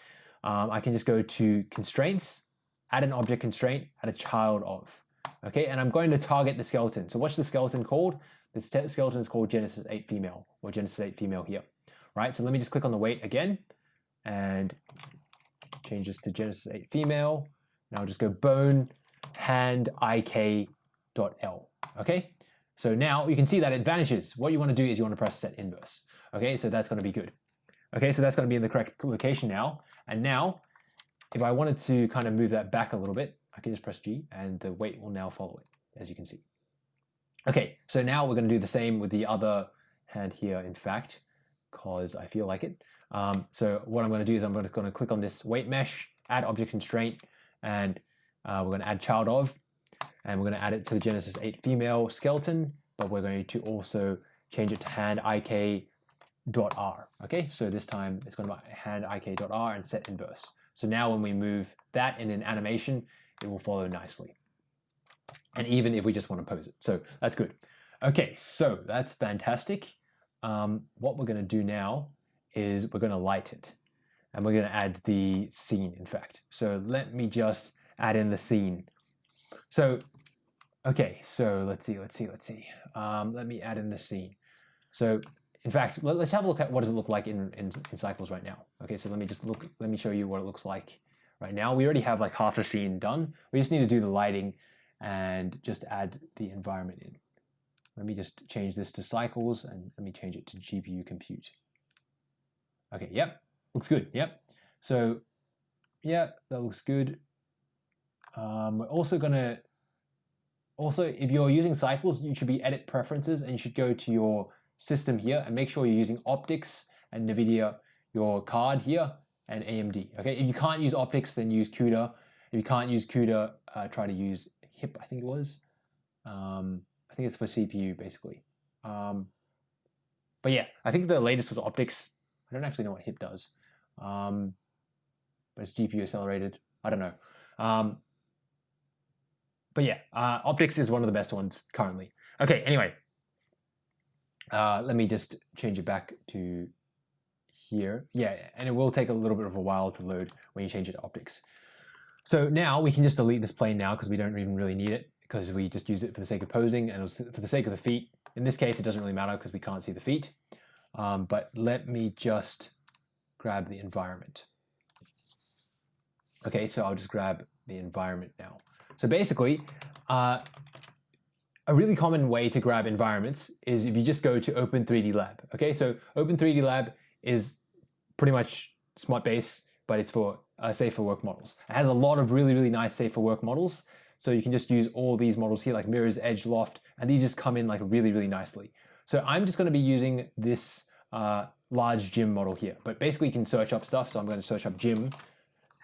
Um, I can just go to constraints, add an object constraint, add a child of. Okay, and I'm going to target the skeleton. So what's the skeleton called? The skeleton is called Genesis 8 female, or Genesis 8 female here. Right, so let me just click on the weight again and change this to Genesis 8 female. Now I'll just go bone hand ik dot l, Okay, so now you can see that it vanishes. What you want to do is you want to press set inverse. Okay, so that's going to be good. Okay, so that's going to be in the correct location now. And now, if I wanted to kind of move that back a little bit, I can just press G and the weight will now follow it, as you can see. Okay, so now we're going to do the same with the other hand here, in fact, because I feel like it. Um, so what I'm going to do is I'm going to, click on this weight mesh, add object constraint, and uh, we're going to add child of, and we're going to add it to the Genesis 8 female skeleton, but we're going to also change it to hand ik.r. Okay, so this time it's going to be hand ik.r and set inverse. So now when we move that in an animation, it will follow nicely. And even if we just want to pose it. So that's good. Okay, so that's fantastic. Um, what we're going to do now is we're going to light it. And we're going to add the scene, in fact. So let me just add in the scene. So, okay, so let's see, let's see, let's see. Um, let me add in the scene. So, in fact, let, us have a look at what does it look like in, in, in cycles right now. Okay, so let me just look, let me show you what it looks like right now. We already have like half the scene done. We just need to do the lighting and just add the environment in. Let me just change this to cycles and let me change it to GPU compute. Okay, yep, looks good, yep. So, yeah, that looks good. Um, we're also gonna, also if you're using cycles, you should be edit preferences and you should go to your system here and make sure you're using OptiX and NVIDIA, your card here, and AMD. Okay, if you can't use OptiX, then use CUDA. If you can't use CUDA, uh, try to use HIP, I think it was. Um, I think it's for CPU basically. Um, but yeah, I think the latest was OptiX. I don't actually know what HIP does, um, but it's GPU accelerated. I don't know. Um, but yeah, uh, OptiX is one of the best ones currently. Okay, anyway, uh, let me just change it back to here. Yeah, and it will take a little bit of a while to load when you change it to OptiX. So now we can just delete this plane now because we don't even really need it because we just use it for the sake of posing and for the sake of the feet. In this case, it doesn't really matter because we can't see the feet. Um, but let me just grab the environment. Okay, so I'll just grab the environment now. So basically, uh, a really common way to grab environments is if you just go to Open 3D Lab. Okay, so Open 3D Lab is pretty much SmutBase, but it's for uh, safe for work models. It has a lot of really, really nice safe for work models. So you can just use all these models here like mirrors, edge, loft, and these just come in like really, really nicely. So I'm just going to be using this uh, large gym model here. But basically you can search up stuff. So I'm going to search up gym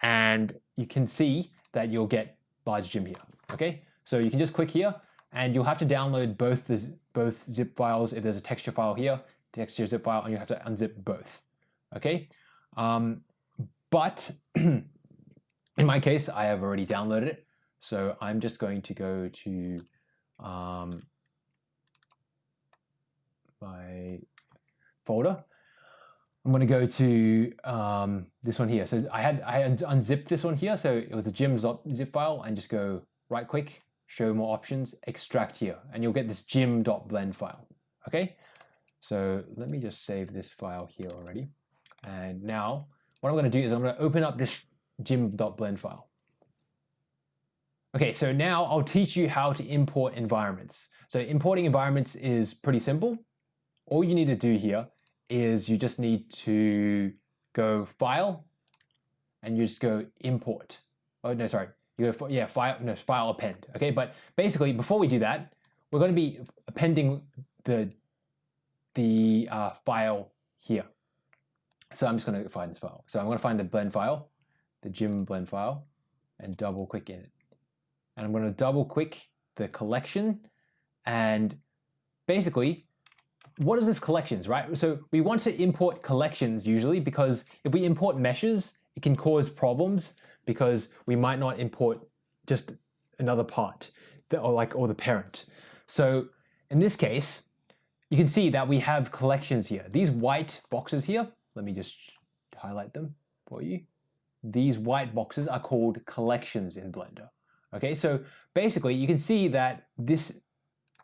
and you can see that you'll get large gym here. Okay, so you can just click here and you'll have to download both the both zip files. If there's a texture file here, texture zip file, and you have to unzip both. Okay, um, but in my case, I have already downloaded it. So I'm just going to go to um, my folder. I'm going to go to um, this one here. So I had I had unzipped this one here. So it was the gym zip file and just go right click, show more options, extract here, and you'll get this gym.blend file. Okay. So let me just save this file here already. And now what I'm going to do is I'm going to open up this gym.blend file. Okay, so now I'll teach you how to import environments. So importing environments is pretty simple. All you need to do here is you just need to go file and you just go import. Oh no, sorry. You go yeah, file no file append. Okay, but basically before we do that, we're going to be appending the the uh, file here. So I'm just going to find this file. So I'm going to find the blend file, the gym blend file, and double click in it. And I'm going to double click the collection and basically what is this collections, right? So we want to import collections usually because if we import meshes, it can cause problems because we might not import just another part or like or the parent. So in this case, you can see that we have collections here. These white boxes here, let me just highlight them for you. These white boxes are called collections in Blender. Okay, so basically you can see that this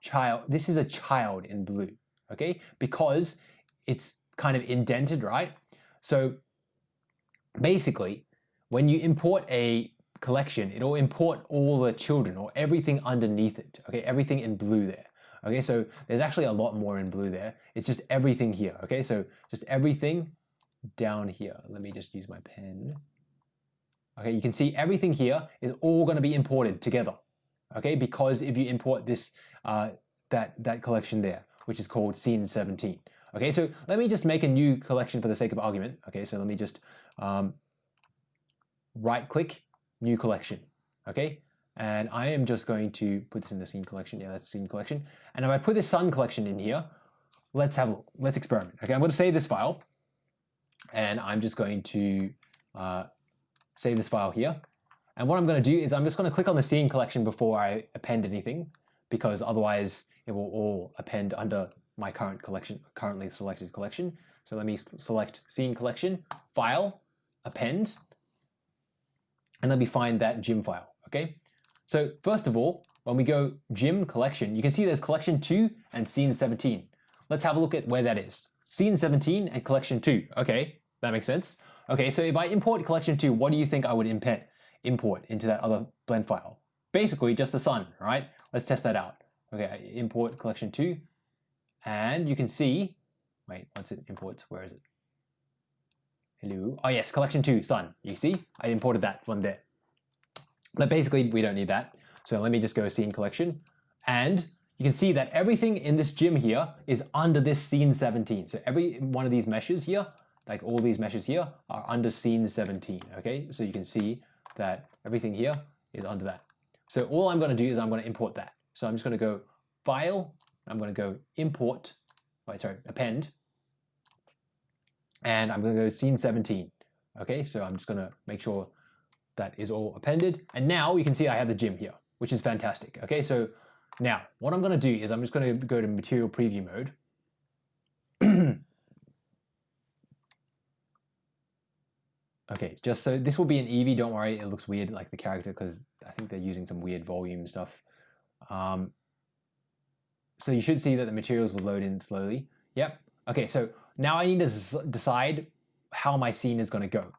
child, this is a child in blue okay? Because it's kind of indented, right? So basically, when you import a collection, it'll import all the children or everything underneath it, okay? Everything in blue there. Okay, so there's actually a lot more in blue there. It's just everything here, okay? So just everything down here. Let me just use my pen. Okay, you can see everything here is all going to be imported together. Okay, because if you import this, uh, that, that collection there which is called scene 17. Okay, so let me just make a new collection for the sake of argument. Okay, so let me just um, right click, new collection. Okay, and I am just going to put this in the scene collection. Yeah, that's scene collection. And if I put this sun collection in here, let's have a look. Let's experiment. Okay, I'm going to save this file and I'm just going to uh, save this file here. And what I'm going to do is I'm just going to click on the scene collection before I append anything because otherwise it will all append under my current collection, currently selected collection. So let me select scene collection, file, append, and let me find that gym file, okay? So first of all, when we go gym collection, you can see there's collection 2 and scene 17. Let's have a look at where that is. Scene 17 and collection 2. Okay, that makes sense. Okay, so if I import collection 2, what do you think I would import into that other blend file? Basically just the sun, right? Let's test that out. Okay, I import collection two, and you can see, wait, once it imports, where is it? Hello, oh yes, collection two, sun. You see, I imported that one there. But basically, we don't need that. So let me just go scene collection, and you can see that everything in this gym here is under this scene 17. So every one of these meshes here, like all these meshes here, are under scene 17, okay? So you can see that everything here is under that. So all I'm gonna do is I'm gonna import that. So I'm just going to go File, I'm going to go Import, wait, sorry, Append, and I'm going to go Scene 17. Okay, so I'm just going to make sure that is all appended. And now you can see I have the gym here, which is fantastic. Okay, so now what I'm going to do is I'm just going to go to Material Preview mode. Okay, just so this will be an Eevee, don't worry, it looks weird like the character because I think they're using some weird volume stuff. Um, so you should see that the materials will load in slowly. Yep. Okay, so now I need to decide how my scene is going to go.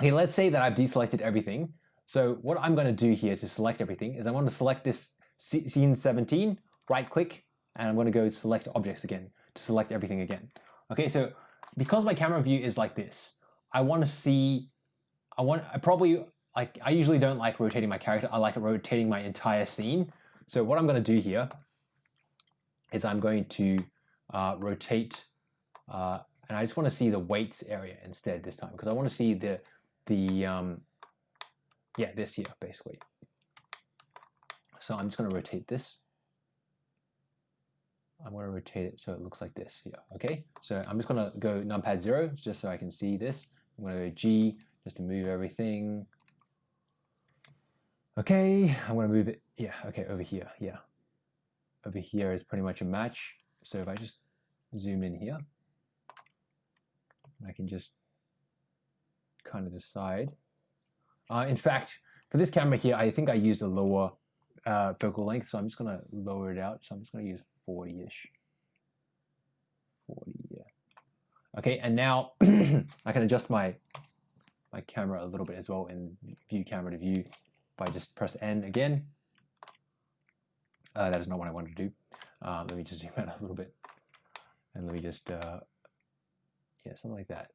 Okay, let's say that I've deselected everything. So what I'm going to do here to select everything is I want to select this scene 17, right click, and I'm to go select objects again to select everything again. Okay, so because my camera view is like this, I want to see, I want, I probably like, I usually don't like rotating my character. I like rotating my entire scene. So what I'm going to do here is I'm going to uh, rotate, uh, and I just want to see the weights area instead this time because I want to see the the um, yeah this here basically. So I'm just going to rotate this. I'm going to rotate it so it looks like this here. Okay, so I'm just going to go numpad zero just so I can see this. I'm going to go G just to move everything. Okay, I'm gonna move it, yeah, okay, over here, yeah. Over here is pretty much a match. So if I just zoom in here, I can just kind of decide. Uh, in fact, for this camera here, I think I used a lower uh, focal length, so I'm just going to lower it out. So I'm just going to use 40-ish. 40, yeah. Okay, and now I can adjust my my camera a little bit as well in view camera to view if I just press N again. Uh, that is not what I wanted to do. Uh, let me just zoom out a little bit. And let me just, uh, yeah, something like that.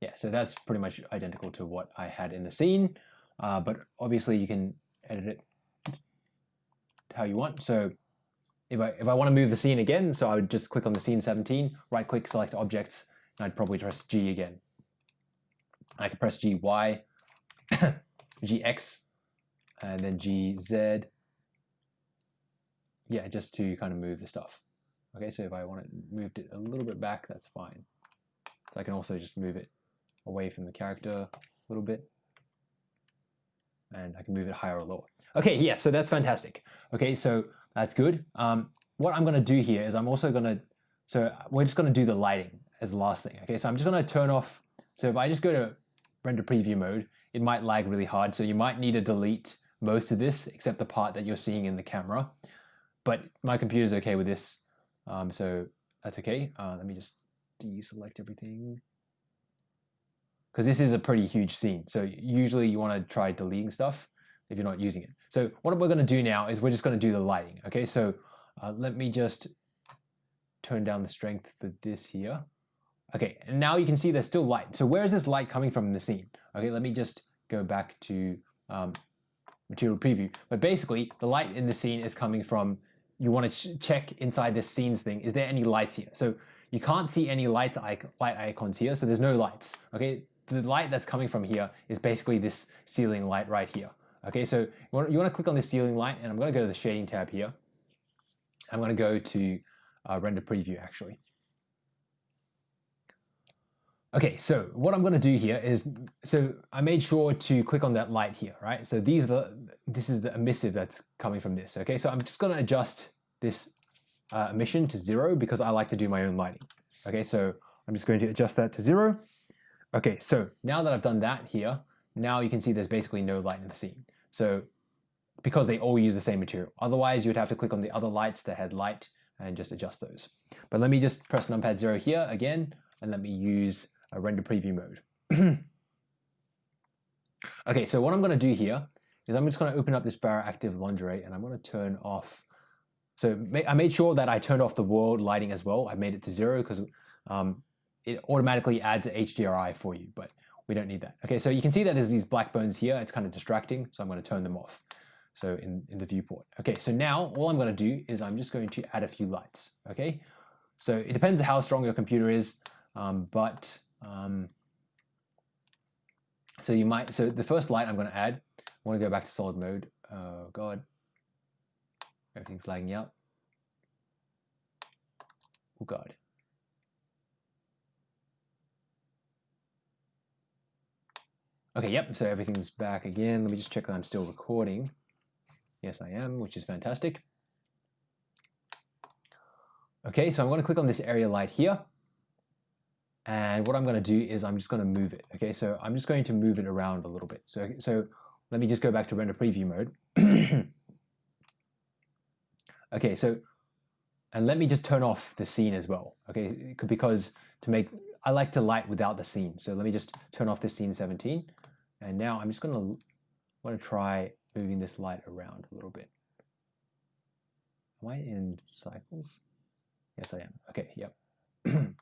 Yeah, so that's pretty much identical to what I had in the scene, uh, but obviously you can edit it how you want. So if I, if I want to move the scene again, so I would just click on the scene 17, right click, select objects, and I'd probably press G again. I could press GY, GX, and then GZ. Yeah, just to kind of move the stuff. Okay, so if I want it moved it a little bit back, that's fine. So I can also just move it away from the character a little bit. And I can move it higher or lower. Okay, yeah, so that's fantastic. Okay, so that's good. Um, what I'm going to do here is I'm also going to, so we're just going to do the lighting as the last thing. Okay, so I'm just going to turn off, so if I just go to render preview mode, it might lag really hard. So you might need to delete most of this except the part that you're seeing in the camera. But my computer's okay with this, um, so that's okay. Uh, let me just deselect everything. Because this is a pretty huge scene. So usually you want to try deleting stuff if you're not using it. So what we're going to do now is we're just going to do the lighting. Okay, so uh, let me just turn down the strength for this here. Okay, and now you can see there's still light. So where is this light coming from in the scene? Okay, let me just go back to um, material preview. But basically, the light in the scene is coming from, you want to check inside this scenes thing, is there any lights here? So you can't see any light, icon, light icons here, so there's no lights. Okay, the light that's coming from here is basically this ceiling light right here. Okay, so you want, you want to click on the ceiling light, and I'm going to go to the shading tab here. I'm going to go to uh, render preview actually. Okay, so what I'm going to do here is, so I made sure to click on that light here, right? So these are the, this is the emissive that's coming from this, okay? So I'm just going to adjust this uh, emission to zero because I like to do my own lighting. Okay, so I'm just going to adjust that to zero. Okay, so now that I've done that here, now you can see there's basically no light in the scene. So because they all use the same material. Otherwise, you'd have to click on the other lights that had light and just adjust those. But let me just press numpad zero here again, and let me use a render preview mode. okay, so what I'm going to do here is I'm just going to open up this Barra Active Lingerie and I'm to turn off. So I made sure that I turned off the world lighting as well. I made it to zero because um, it automatically adds HDRI for you, but we don't need that. Okay, so you can see that there's these black bones here. It's kind of distracting, so I'm going to turn them off. So in, in the viewport. Okay, so now all I'm going to do is I'm just going to add a few lights. Okay, so it depends how strong your computer is, um, but um, so you might, so the first light I'm going to add, I want to go back to solid mode. Oh God, everything's lagging out. Oh God. Okay, yep, so everything's back again. Let me just check that I'm still recording. Yes, I am, which is fantastic. Okay, so I'm going to click on this area light here. And what I'm going to do is I'm just going to move it. Okay, so I'm just going to move it around a little bit. So, so let me just go back to render preview mode. okay, so, and let me just turn off the scene as well. Okay, because to make, I like to light without the scene. So let me just turn off the scene 17. And now I'm just going to want to try moving this light around a little bit. Am I in cycles? Yes, I am. Okay, yep.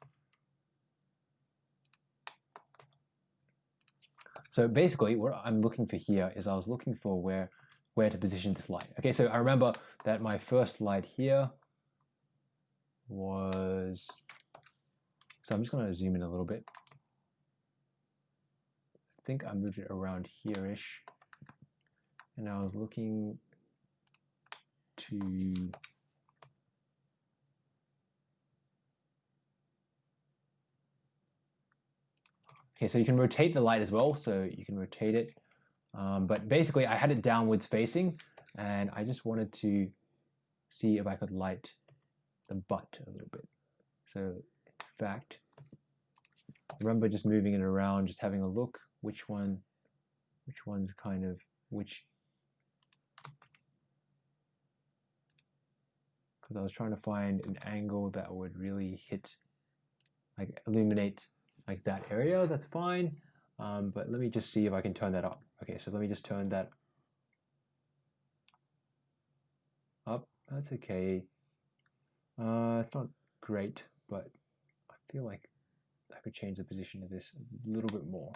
So basically what I'm looking for here is I was looking for where, where to position this light. Okay, so I remember that my first light here was, so I'm just gonna zoom in a little bit. Think I moved it around here-ish. And I was looking to Okay, so you can rotate the light as well, so you can rotate it. Um, but basically, I had it downwards facing, and I just wanted to see if I could light the butt a little bit. So in fact, remember just moving it around, just having a look, which one, which one's kind of, which, because I was trying to find an angle that would really hit, like illuminate like that area, that's fine. Um, but let me just see if I can turn that up. Okay, so let me just turn that up. That's okay. Uh, it's not great, but I feel like I could change the position of this a little bit more.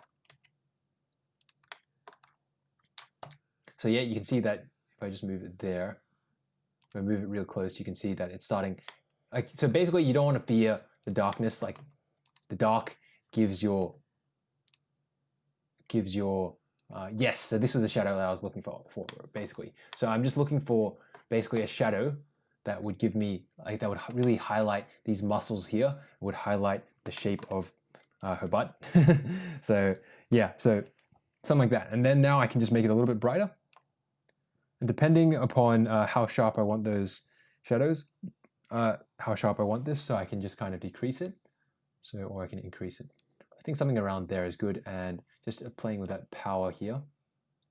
So yeah, you can see that if I just move it there, if I move it real close, you can see that it's starting. Like so, basically, you don't want to fear the darkness. Like the dark gives your gives your uh, yes. So this was the shadow that I was looking for, for basically. So I'm just looking for basically a shadow that would give me like that would really highlight these muscles here. Would highlight the shape of uh, her butt. so yeah, so something like that. And then now I can just make it a little bit brighter. Depending upon uh, how sharp I want those shadows, uh, how sharp I want this, so I can just kind of decrease it. So, or I can increase it. I think something around there is good. And just uh, playing with that power here,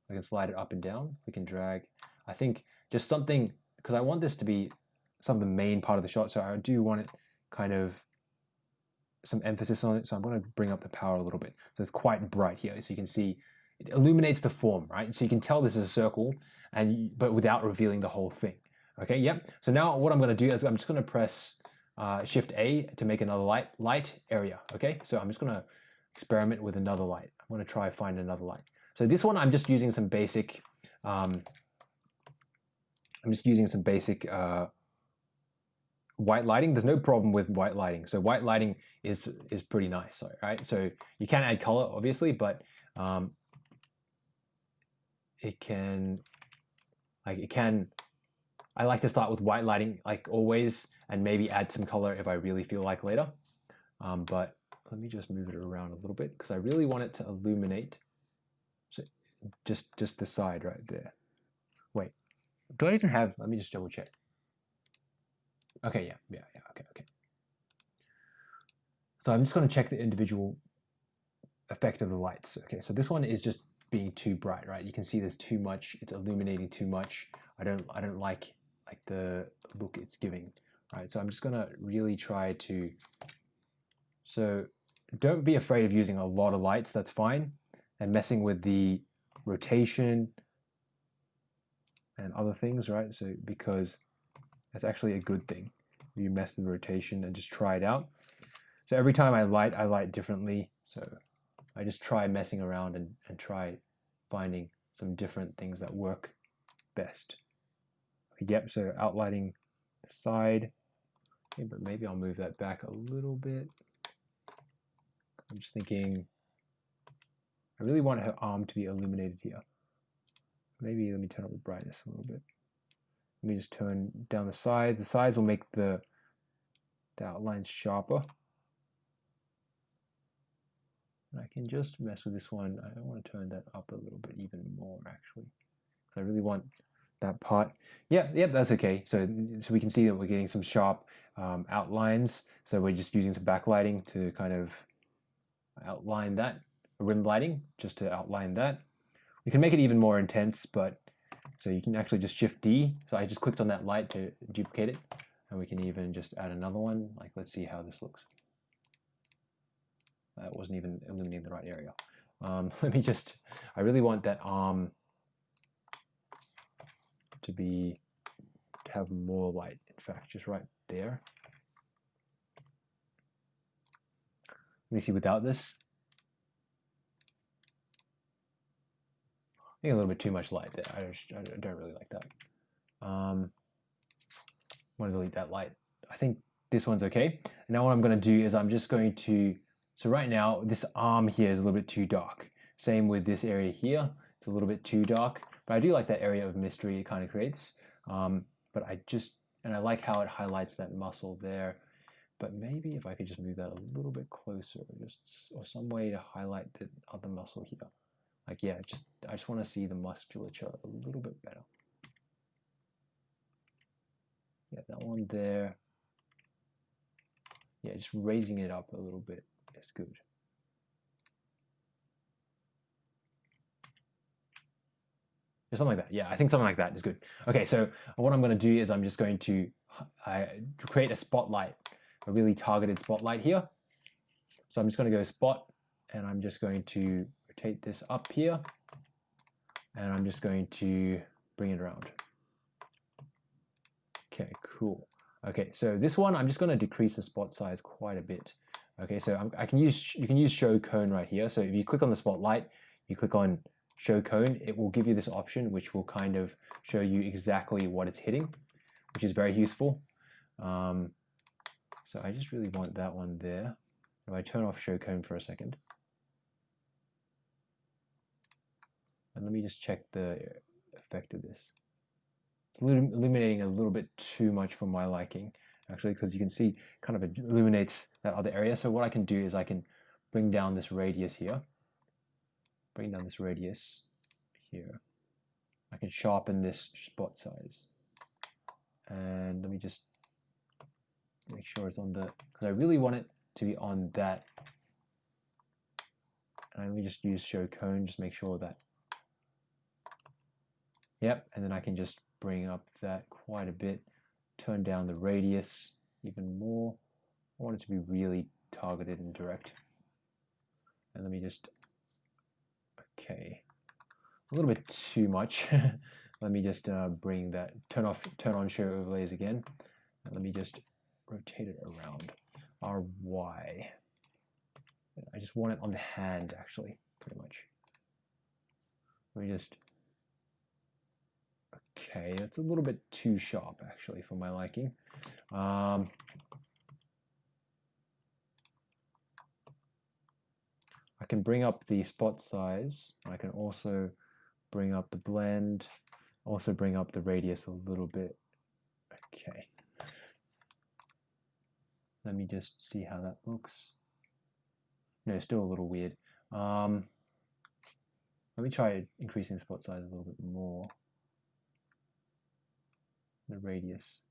I can slide it up and down. We can drag. I think just something, because I want this to be some of the main part of the shot. So I do want it kind of some emphasis on it. So I'm going to bring up the power a little bit. So it's quite bright here. So you can see it illuminates the form, right? So you can tell this is a circle, and but without revealing the whole thing. Okay, yep. So now what I'm going to do is I'm just going to press uh, Shift A to make another light light area. Okay, so I'm just going to experiment with another light. I'm to try find another light. So this one I'm just using some basic. Um, I'm just using some basic uh, white lighting. There's no problem with white lighting. So white lighting is is pretty nice, So right? So you can add color, obviously, but um, it can like it can I like to start with white lighting like always and maybe add some color if I really feel like later. Um, but let me just move it around a little bit because I really want it to illuminate. So just just the side right there. Wait do I even have let me just double check. Okay yeah yeah yeah okay okay. So I'm just going to check the individual effect of the lights. Okay so this one is just being too bright, right? You can see there's too much, it's illuminating too much. I don't I don't like like the look it's giving, right? So I'm just gonna really try to so don't be afraid of using a lot of lights, that's fine. And messing with the rotation and other things, right? So because that's actually a good thing. You mess the rotation and just try it out. So every time I light, I light differently. So I just try messing around and, and try finding some different things that work best. Yep, so outlining the side, okay, but maybe I'll move that back a little bit. I'm just thinking, I really want her arm to be illuminated here. Maybe let me turn up the brightness a little bit. Let me just turn down the sides. The sides will make the, the outlines sharper. I can just mess with this one. I want to turn that up a little bit even more actually. I really want that part. Yeah, yeah, that's okay. So, so we can see that we're getting some sharp um, outlines. So we're just using some backlighting to kind of outline that. Rim lighting, just to outline that. We can make it even more intense, but so you can actually just shift D. So I just clicked on that light to duplicate it. And we can even just add another one. Like, let's see how this looks. That wasn't even illuminating the right area. Um, let me just, I really want that arm to be, to have more light, in fact, just right there. Let me see without this. I think a little bit too much light there. I, just, I don't really like that. Um, I want to delete that light. I think this one's okay. Now what I'm going to do is I'm just going to so right now, this arm here is a little bit too dark. Same with this area here. It's a little bit too dark, but I do like that area of mystery it kind of creates. Um, but I just, and I like how it highlights that muscle there. But maybe if I could just move that a little bit closer, just or some way to highlight the other muscle here. Like, yeah, just I just want to see the musculature a little bit better. Yeah, that one there. yeah, just raising it up a little bit is good. something like that. Yeah, I think something like that is good. Okay, so what I'm going to do is I'm just going to uh, create a spotlight, a really targeted spotlight here. So I'm just going to go spot, and I'm just going to rotate this up here, and I'm just going to bring it around. Okay, cool. Okay, so this one, I'm just going to decrease the spot size quite a bit. Okay, so i can use, you can use show cone right here. So if you click on the spotlight, you click on show cone, it will give you this option, which will kind of show you exactly what it's hitting, which is very useful. Um, so I just really want that one there. If I turn off show cone for a second, and let me just check the effect of this. It's illuminating a little bit too much for my liking, actually, because you can see kind of illuminates that other area. So what I can do is I can bring down this radius here bring down this radius here. I can sharpen this spot size. And let me just make sure it's on the, because I really want it to be on that. And let me just use show cone, just make sure that, yep, and then I can just bring up that quite a bit, turn down the radius even more. I want it to be really targeted and direct. And let me just Okay, a little bit too much. let me just uh, bring that, turn off, turn on show overlays again. And let me just rotate it around. RY. I just want it on the hand actually, pretty much. Let me just, okay, that's a little bit too sharp actually for my liking. Um, I can bring up the spot size. I can also bring up the blend, also bring up the radius a little bit. Okay. Let me just see how that looks. No, still a little weird. Um, let me try increasing the spot size a little bit more. The radius.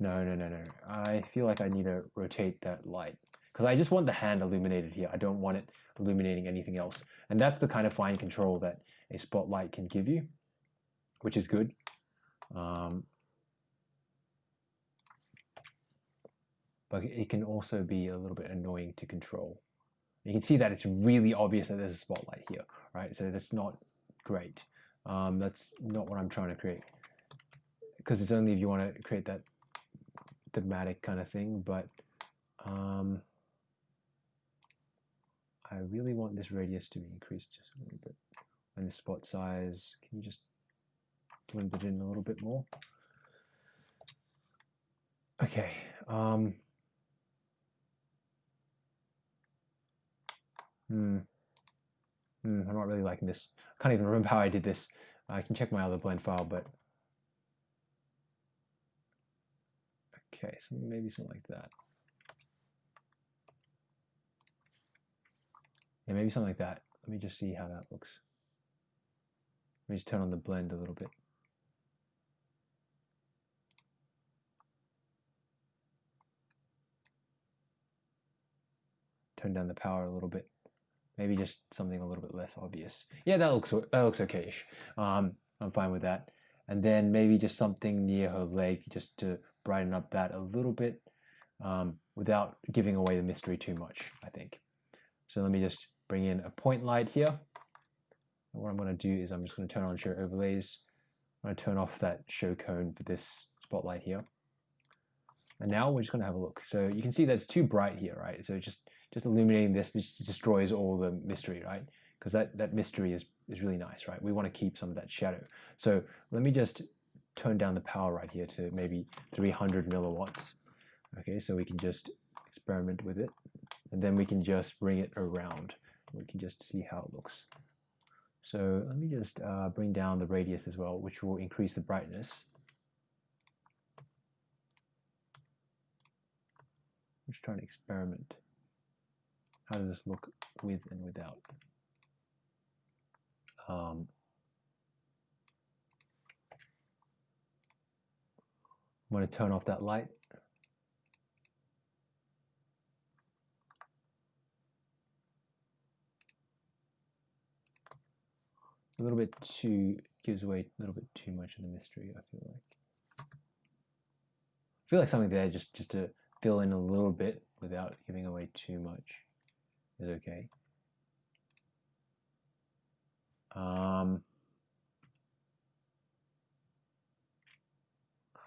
No, no, no, no. I feel like I need to rotate that light because I just want the hand illuminated here. I don't want it illuminating anything else. And that's the kind of fine control that a spotlight can give you, which is good. Um, but it can also be a little bit annoying to control. You can see that it's really obvious that there's a spotlight here, right? So that's not great. Um, that's not what I'm trying to create. Because it's only if you want to create that thematic kind of thing, but um, I really want this radius to be increased just a little bit. And the spot size, can you just blend it in a little bit more? Okay. Um, hmm. Hmm, I'm not really liking this. I can't even remember how I did this. I can check my other blend file, but okay, so maybe something like that. Yeah, maybe something like that. Let me just see how that looks. Let me just turn on the blend a little bit. Turn down the power a little bit. Maybe just something a little bit less obvious. Yeah, that looks that looks okayish. Um, I'm fine with that. And then maybe just something near her leg, just to brighten up that a little bit, um, without giving away the mystery too much. I think. So let me just bring in a point light here. And what I'm going to do is I'm just going to turn on show overlays. I'm going to turn off that show cone for this spotlight here. And now we're just going to have a look. So you can see that's too bright here, right? So just, just illuminating this, destroys all the mystery, right? Because that, that mystery is, is really nice, right? We want to keep some of that shadow. So let me just turn down the power right here to maybe 300 milliwatts. Okay, so we can just experiment with it. And then we can just bring it around we can just see how it looks. So let me just uh, bring down the radius as well, which will increase the brightness. Just trying to experiment. How does this look with and without? Um, I'm going to turn off that light. A little bit too, gives away a little bit too much of the mystery, I feel like. I feel like something there just, just to fill in a little bit without giving away too much is okay. Um,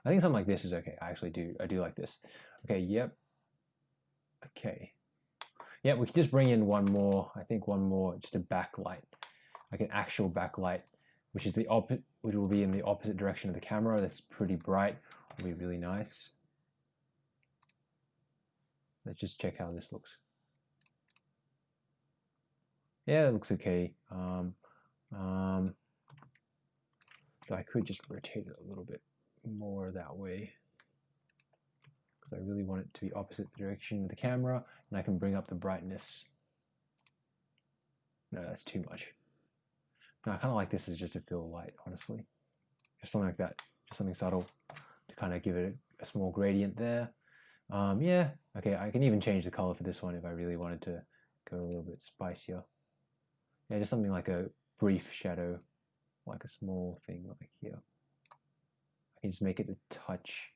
I think something like this is okay. I actually do. I do like this. Okay. Yep. Okay. Yeah, we can just bring in one more. I think one more, just a backlight, like an actual backlight, which is the opposite, which will be in the opposite direction of the camera. That's pretty bright. Will be really nice. Let's just check how this looks. Yeah, it looks okay. Um, um, so I could just rotate it a little bit more that way because I really want it to be opposite the direction of the camera and I can bring up the brightness. No, that's too much. No, I kind of like this as just a fill light, honestly. Just something like that, just something subtle to kind of give it a, a small gradient there. Um, yeah, okay, I can even change the color for this one if I really wanted to go a little bit spicier. Yeah, just something like a brief shadow, like a small thing like here. I can just make it a touch,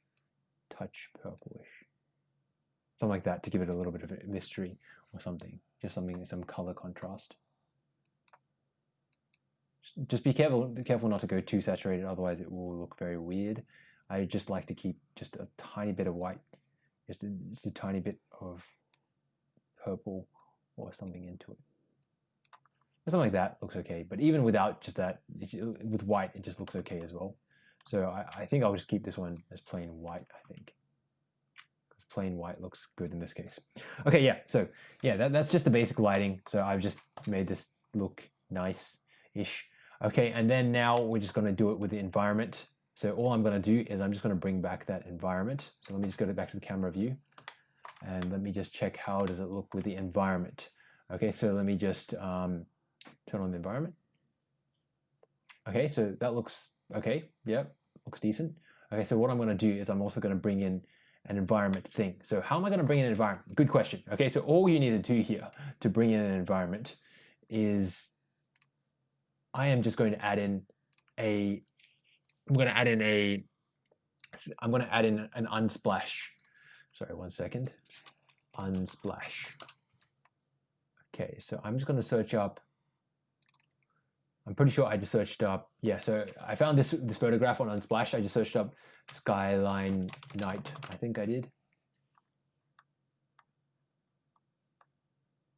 touch purplish. Something like that to give it a little bit of a mystery or something. Just something, some color contrast. Just be careful, careful not to go too saturated, otherwise it will look very weird. I just like to keep just a tiny bit of white, just a, just a tiny bit of purple or something into it something like that looks okay. But even without just that, with white, it just looks okay as well. So I, I think I'll just keep this one as plain white, I think. Because plain white looks good in this case. Okay, yeah, so yeah, that, that's just the basic lighting. So I've just made this look nice-ish. Okay, and then now we're just gonna do it with the environment. So all I'm gonna do is I'm just gonna bring back that environment. So let me just go back to the camera view and let me just check how does it look with the environment. Okay, so let me just um, turn on the environment. Okay, so that looks okay. Yep, looks decent. Okay, so what I'm going to do is I'm also going to bring in an environment thing. So how am I going to bring in an environment? Good question. Okay, so all you need to do here to bring in an environment is I am just going to add in a, I'm going to add in a, I'm going to add in an unsplash. Sorry, one second. Unsplash. Okay, so I'm just going to search up I'm pretty sure I just searched up, yeah, so I found this this photograph on Unsplash. I just searched up skyline night, I think I did.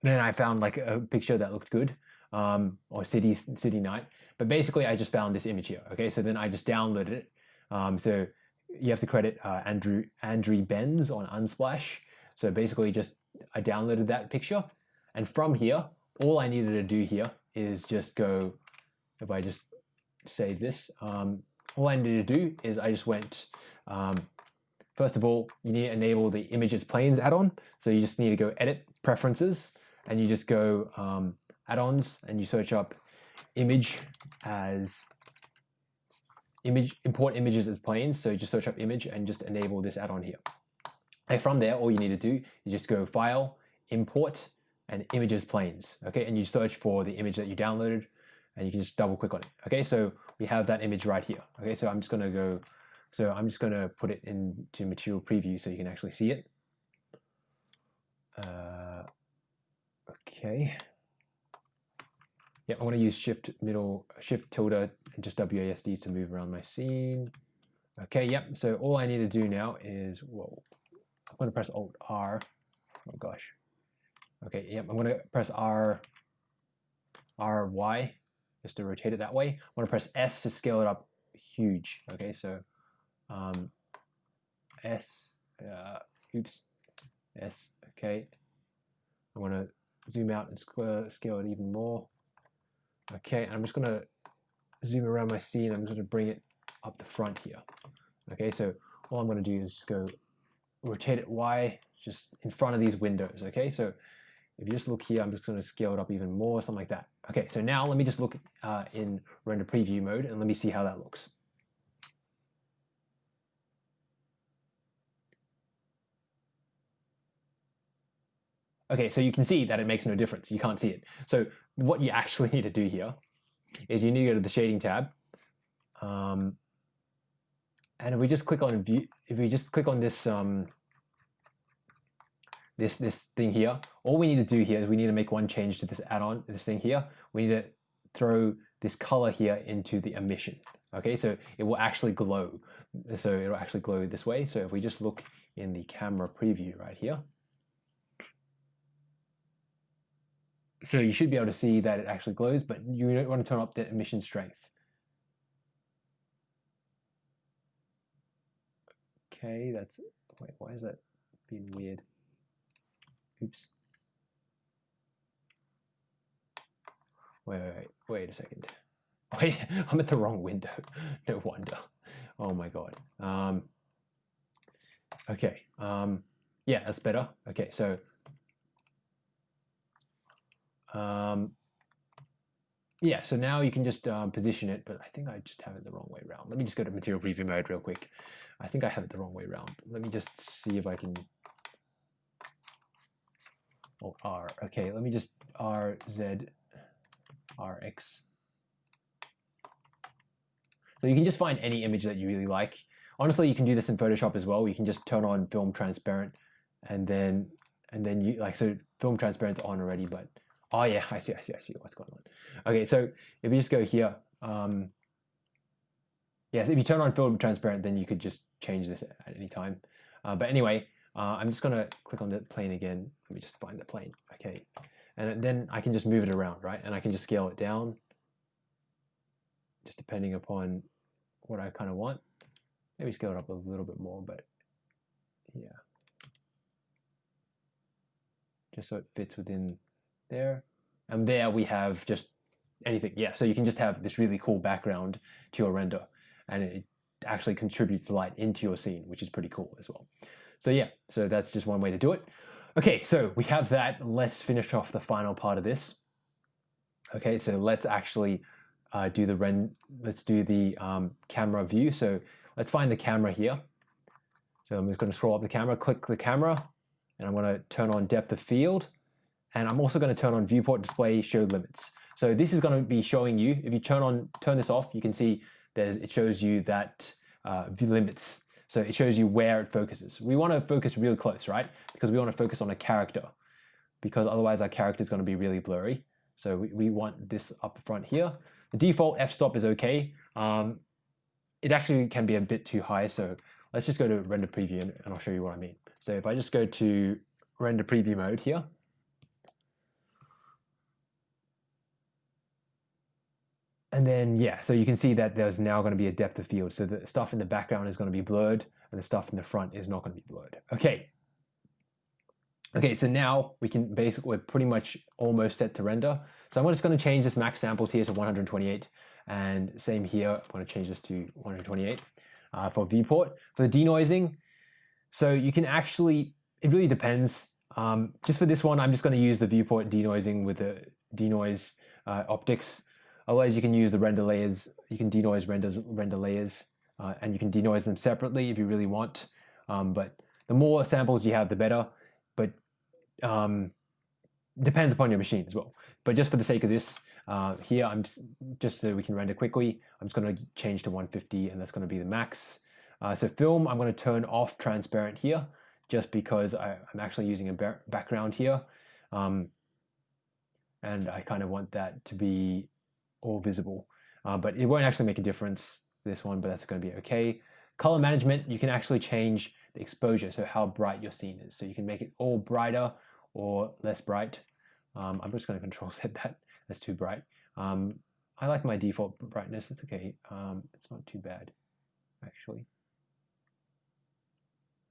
Then I found like a picture that looked good, um, or city city night. But basically, I just found this image here. Okay, so then I just downloaded it. Um, so you have to credit uh, Andrew Andrew Benz on Unsplash. So basically, just I downloaded that picture, and from here, all I needed to do here is just go if I just save this, um, all I need to do is I just went, um, first of all, you need to enable the images planes add-on. So you just need to go edit preferences and you just go um, add-ons and you search up image as image import images as planes. So just search up image and just enable this add-on here. And from there, all you need to do is just go file, import, and images planes. Okay, and you search for the image that you downloaded and you can just double click on it. Okay, so we have that image right here. Okay, so I'm just gonna go, so I'm just gonna put it into material preview so you can actually see it. Uh, okay. Yeah, I want to use shift middle, shift tilde and just WASD to move around my scene. Okay, yep, so all I need to do now is, whoa, I'm gonna press Alt R. Oh gosh. Okay, yep, I'm gonna press R, R, Y just to rotate it that way. I want to press S to scale it up huge. Okay, so um, S, uh, oops, S, okay. I want to zoom out and scale it even more. Okay, I'm just going to zoom around my scene. I'm going to bring it up the front here. Okay, so all I'm going to do is just go rotate it Y just in front of these windows. Okay, so if you just look here, I'm just going to scale it up even more, something like that. Okay, so now let me just look uh, in render preview mode and let me see how that looks. Okay, so you can see that it makes no difference. You can't see it. So what you actually need to do here is you need to go to the shading tab. Um, and if we just click on view, if we just click on this um, this this thing here, all we need to do here is we need to make one change to this add-on, this thing here. We need to throw this color here into the emission. Okay, so it will actually glow. So it'll actually glow this way. So if we just look in the camera preview right here, so you should be able to see that it actually glows, but you don't want to turn up the emission strength. Okay, that's, wait, why is that being weird? Oops. Wait, wait, wait, a second. Wait, I'm at the wrong window. No wonder. Oh my god. Um, okay. Um, yeah, that's better. Okay, so um, yeah, so now you can just um, position it, but I think I just have it the wrong way around. Let me just go to material preview mode real quick. I think I have it the wrong way around. Let me just see if I can Oh, R. Okay, let me just R, Z, R, X. So you can just find any image that you really like. Honestly, you can do this in Photoshop as well. You can just turn on film transparent and then, and then you like, so film transparent's on already, but, oh yeah, I see, I see, I see what's going on. Okay, so if you just go here, um, yes, if you turn on film transparent, then you could just change this at any time. Uh, but anyway, uh, I'm just gonna click on the plane again. Let me just find the plane. Okay, and then I can just move it around, right? And I can just scale it down, just depending upon what I kind of want. Maybe scale it up a little bit more, but yeah, just so it fits within there. And there we have just anything. Yeah, so you can just have this really cool background to your render, and it actually contributes light into your scene, which is pretty cool as well. So yeah, so that's just one way to do it. Okay, so we have that. Let's finish off the final part of this. Okay, so let's actually uh, do the ren. Let's do the um, camera view. So let's find the camera here. So I'm just going to scroll up the camera, click the camera, and I'm going to turn on depth of field. And I'm also going to turn on viewport display show limits. So this is going to be showing you, if you turn on turn this off, you can see there's, it shows you that uh, view limits so it shows you where it focuses. We want to focus real close, right? Because we want to focus on a character because otherwise our character is going to be really blurry. So we, we want this up front here. The default f-stop is okay. Um, it actually can be a bit too high. So let's just go to render preview and I'll show you what I mean. So if I just go to render preview mode here, And then, yeah, so you can see that there's now going to be a depth of field. So the stuff in the background is going to be blurred and the stuff in the front is not going to be blurred. Okay. Okay, so now we can basically, we're pretty much almost set to render. So I'm just going to change this max samples here to 128 and same here, I'm going to change this to 128 uh, for viewport. For the denoising, so you can actually, it really depends. Um, just for this one, I'm just going to use the viewport denoising with the denoise uh, OptiX. Otherwise, you can use the render layers. You can denoise renders, render layers, uh, and you can denoise them separately if you really want. Um, but the more samples you have, the better. But um, depends upon your machine as well. But just for the sake of this, uh, here I'm just, just, so we can render quickly. I'm just going to change to 150, and that's going to be the max. Uh, so film, I'm going to turn off transparent here, just because I, am actually using a background here. Um, and I kind of want that to be all visible. Uh, but it won't actually make a difference this one, but that's going to be okay. Color management, you can actually change the exposure, so how bright your scene is. So you can make it all brighter or less bright. Um, I'm just going to control set that. That's too bright. Um, I like my default brightness. It's okay. Um, it's not too bad, actually.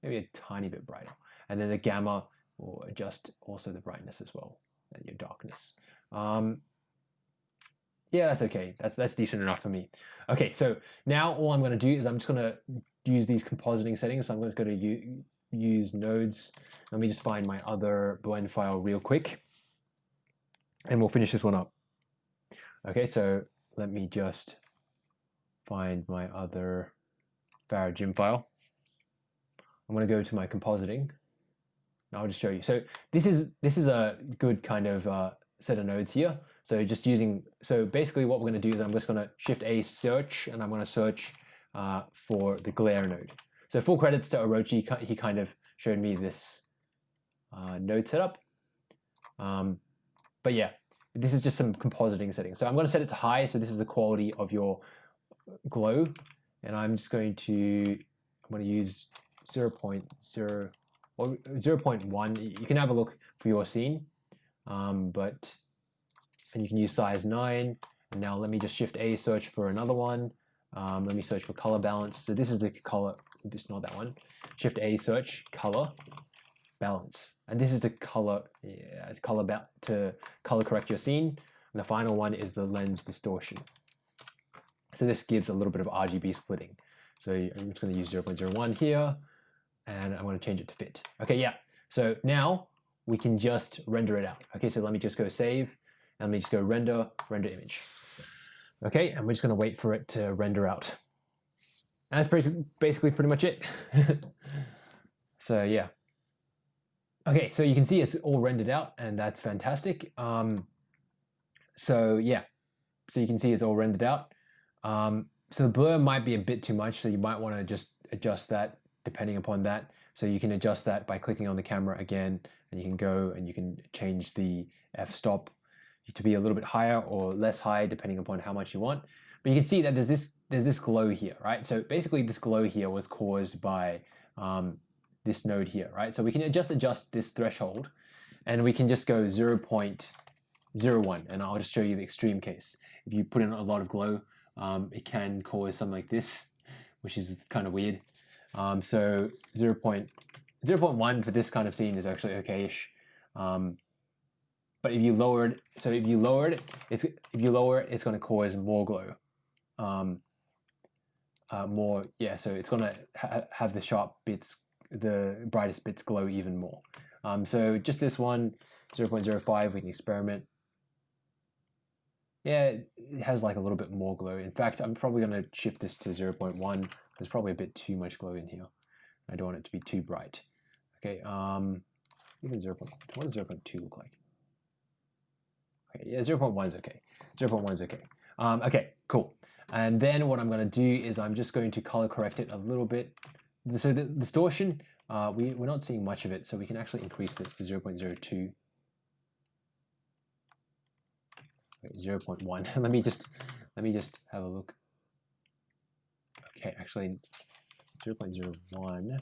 Maybe a tiny bit brighter. And then the gamma will adjust also the brightness as well and your darkness. Um, yeah, that's okay. That's that's decent enough for me. Okay, so now all I'm going to do is I'm just going to use these compositing settings. So I'm just going to use nodes. Let me just find my other blend file real quick, and we'll finish this one up. Okay, so let me just find my other Farad file. I'm going to go to my compositing. I'll just show you. So this is this is a good kind of uh, set of nodes here. So just using, so basically what we're going to do is I'm just going to shift A search and I'm going to search uh, for the glare node. So full credits to Orochi, he kind of showed me this uh, node setup. Um, but yeah, this is just some compositing settings. So I'm going to set it to high. So this is the quality of your glow. And I'm just going to, I'm going to use 0 0.0 or 0 0.1. You can have a look for your scene, um, but, and you can use size 9. Now let me just shift A search for another one. Um, let me search for color balance. So this is the color, this not that one. Shift A search, color, balance. And this is the color, yeah, it's color about to color correct your scene. And the final one is the lens distortion. So this gives a little bit of RGB splitting. So I'm just going to use 0.01 here, and I'm going to change it to fit. Okay, yeah. So now we can just render it out. Okay, so let me just go save, and let me just go render, render image. Okay, and we're just to wait for it to render out. And that's basically pretty much it. so yeah. Okay, so you can see it's all rendered out and that's fantastic. Um, so yeah, so you can see it's all rendered out. Um, so the blur might be a bit too much, so you might want to just adjust that depending upon that. So you can adjust that by clicking on the camera again, and you can go and you can change the f-stop to be a little bit higher or less high depending upon how much you want. But you can see that there's this there's this glow here, right? So basically this glow here was caused by um, this node here, right? So we can just adjust this threshold and we can just go 0.01 and I'll just show you the extreme case. If you put in a lot of glow, um, it can cause something like this, which is kind of weird. Um, so 0 0.1 for this kind of scene is actually okay-ish. Um, but if you lower it, so if you lower it, it's if you lower it, it's going to cause more glow. Um, uh, more, yeah. So it's going to ha have the sharp bits the brightest bits glow even more. Um, so just this one, 0.05, we can experiment. Yeah, it has like a little bit more glow. In fact, I'm probably going to shift this to 0.1. There's probably a bit too much glow in here. I don't want it to be too bright. Okay, um, even 0. What does 0.2 look like? Okay, yeah, 0.1 is okay. 0.1 is okay. Um, okay, cool. And then what I'm going to do is I'm just going to color correct it a little bit so the distortion, uh, we, we're not seeing much of it, so we can actually increase this to 0 0.02. 0 0.1. let me just let me just have a look. Okay, actually 0 0.01.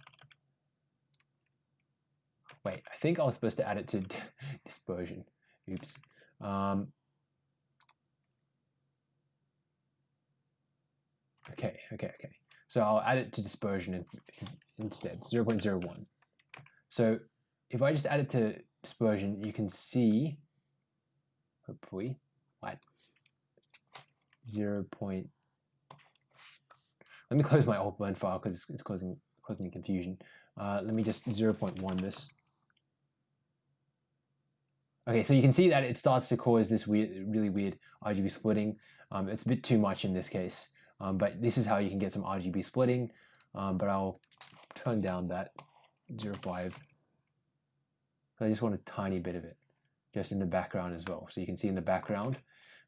Wait, I think I was supposed to add it to dispersion. Oops. Um, okay, okay, okay. So I'll add it to dispersion instead, 0.01. So if I just add it to dispersion, you can see, hopefully, what? 0. Point, let me close my old blend file because it's, it's, causing, causing confusion. Uh, let me just 0.1 this. Okay, so you can see that it starts to cause this weird, really weird RGB splitting. Um, it's a bit too much in this case. Um, but this is how you can get some RGB splitting. Um, but I'll turn down that 0.5. I just want a tiny bit of it just in the background as well. So you can see in the background,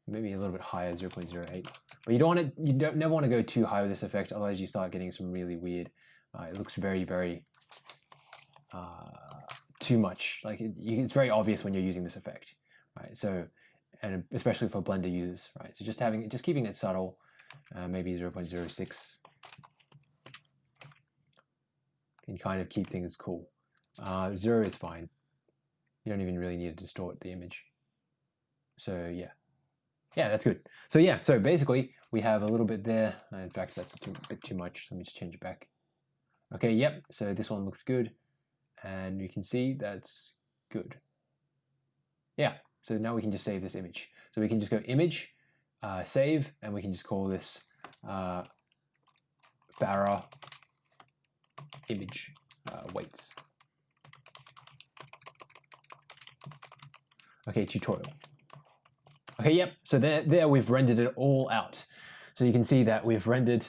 maybe a little bit higher, 0.08. But you don't want to, you don't never want to go too high with this effect, otherwise you start getting some really weird. Uh, it looks very, very uh, too much. Like it, it's very obvious when you're using this effect, right? So, and especially for Blender users, right? So just having, just keeping it subtle, uh, maybe 0 0.06 can kind of keep things cool. Uh, zero is fine. You don't even really need to distort the image. So yeah, yeah, that's good. So yeah, so basically we have a little bit there. In fact, that's a too, bit too much. Let me just change it back. Okay, yep. So this one looks good, and you can see that's good. Yeah. So now we can just save this image. So we can just go image, uh, save, and we can just call this uh, Pharah image uh, weights. Okay, tutorial. Okay, yep, so there, there we've rendered it all out. So you can see that we've rendered,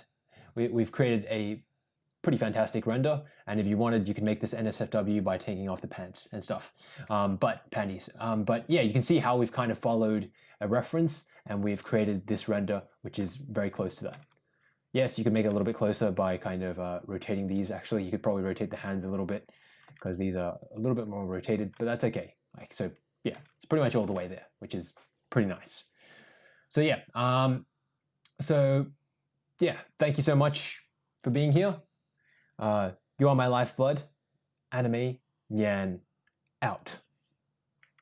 we, we've created a pretty fantastic render. And if you wanted, you can make this NSFW by taking off the pants and stuff, um, but panties. Um, but yeah, you can see how we've kind of followed a reference and we've created this render, which is very close to that. Yes, you can make it a little bit closer by kind of uh, rotating these. Actually, you could probably rotate the hands a little bit because these are a little bit more rotated, but that's okay. Like so, yeah, it's pretty much all the way there, which is pretty nice. So yeah, um, so yeah, thank you so much for being here. Uh, you are my lifeblood. Anime Nyan out.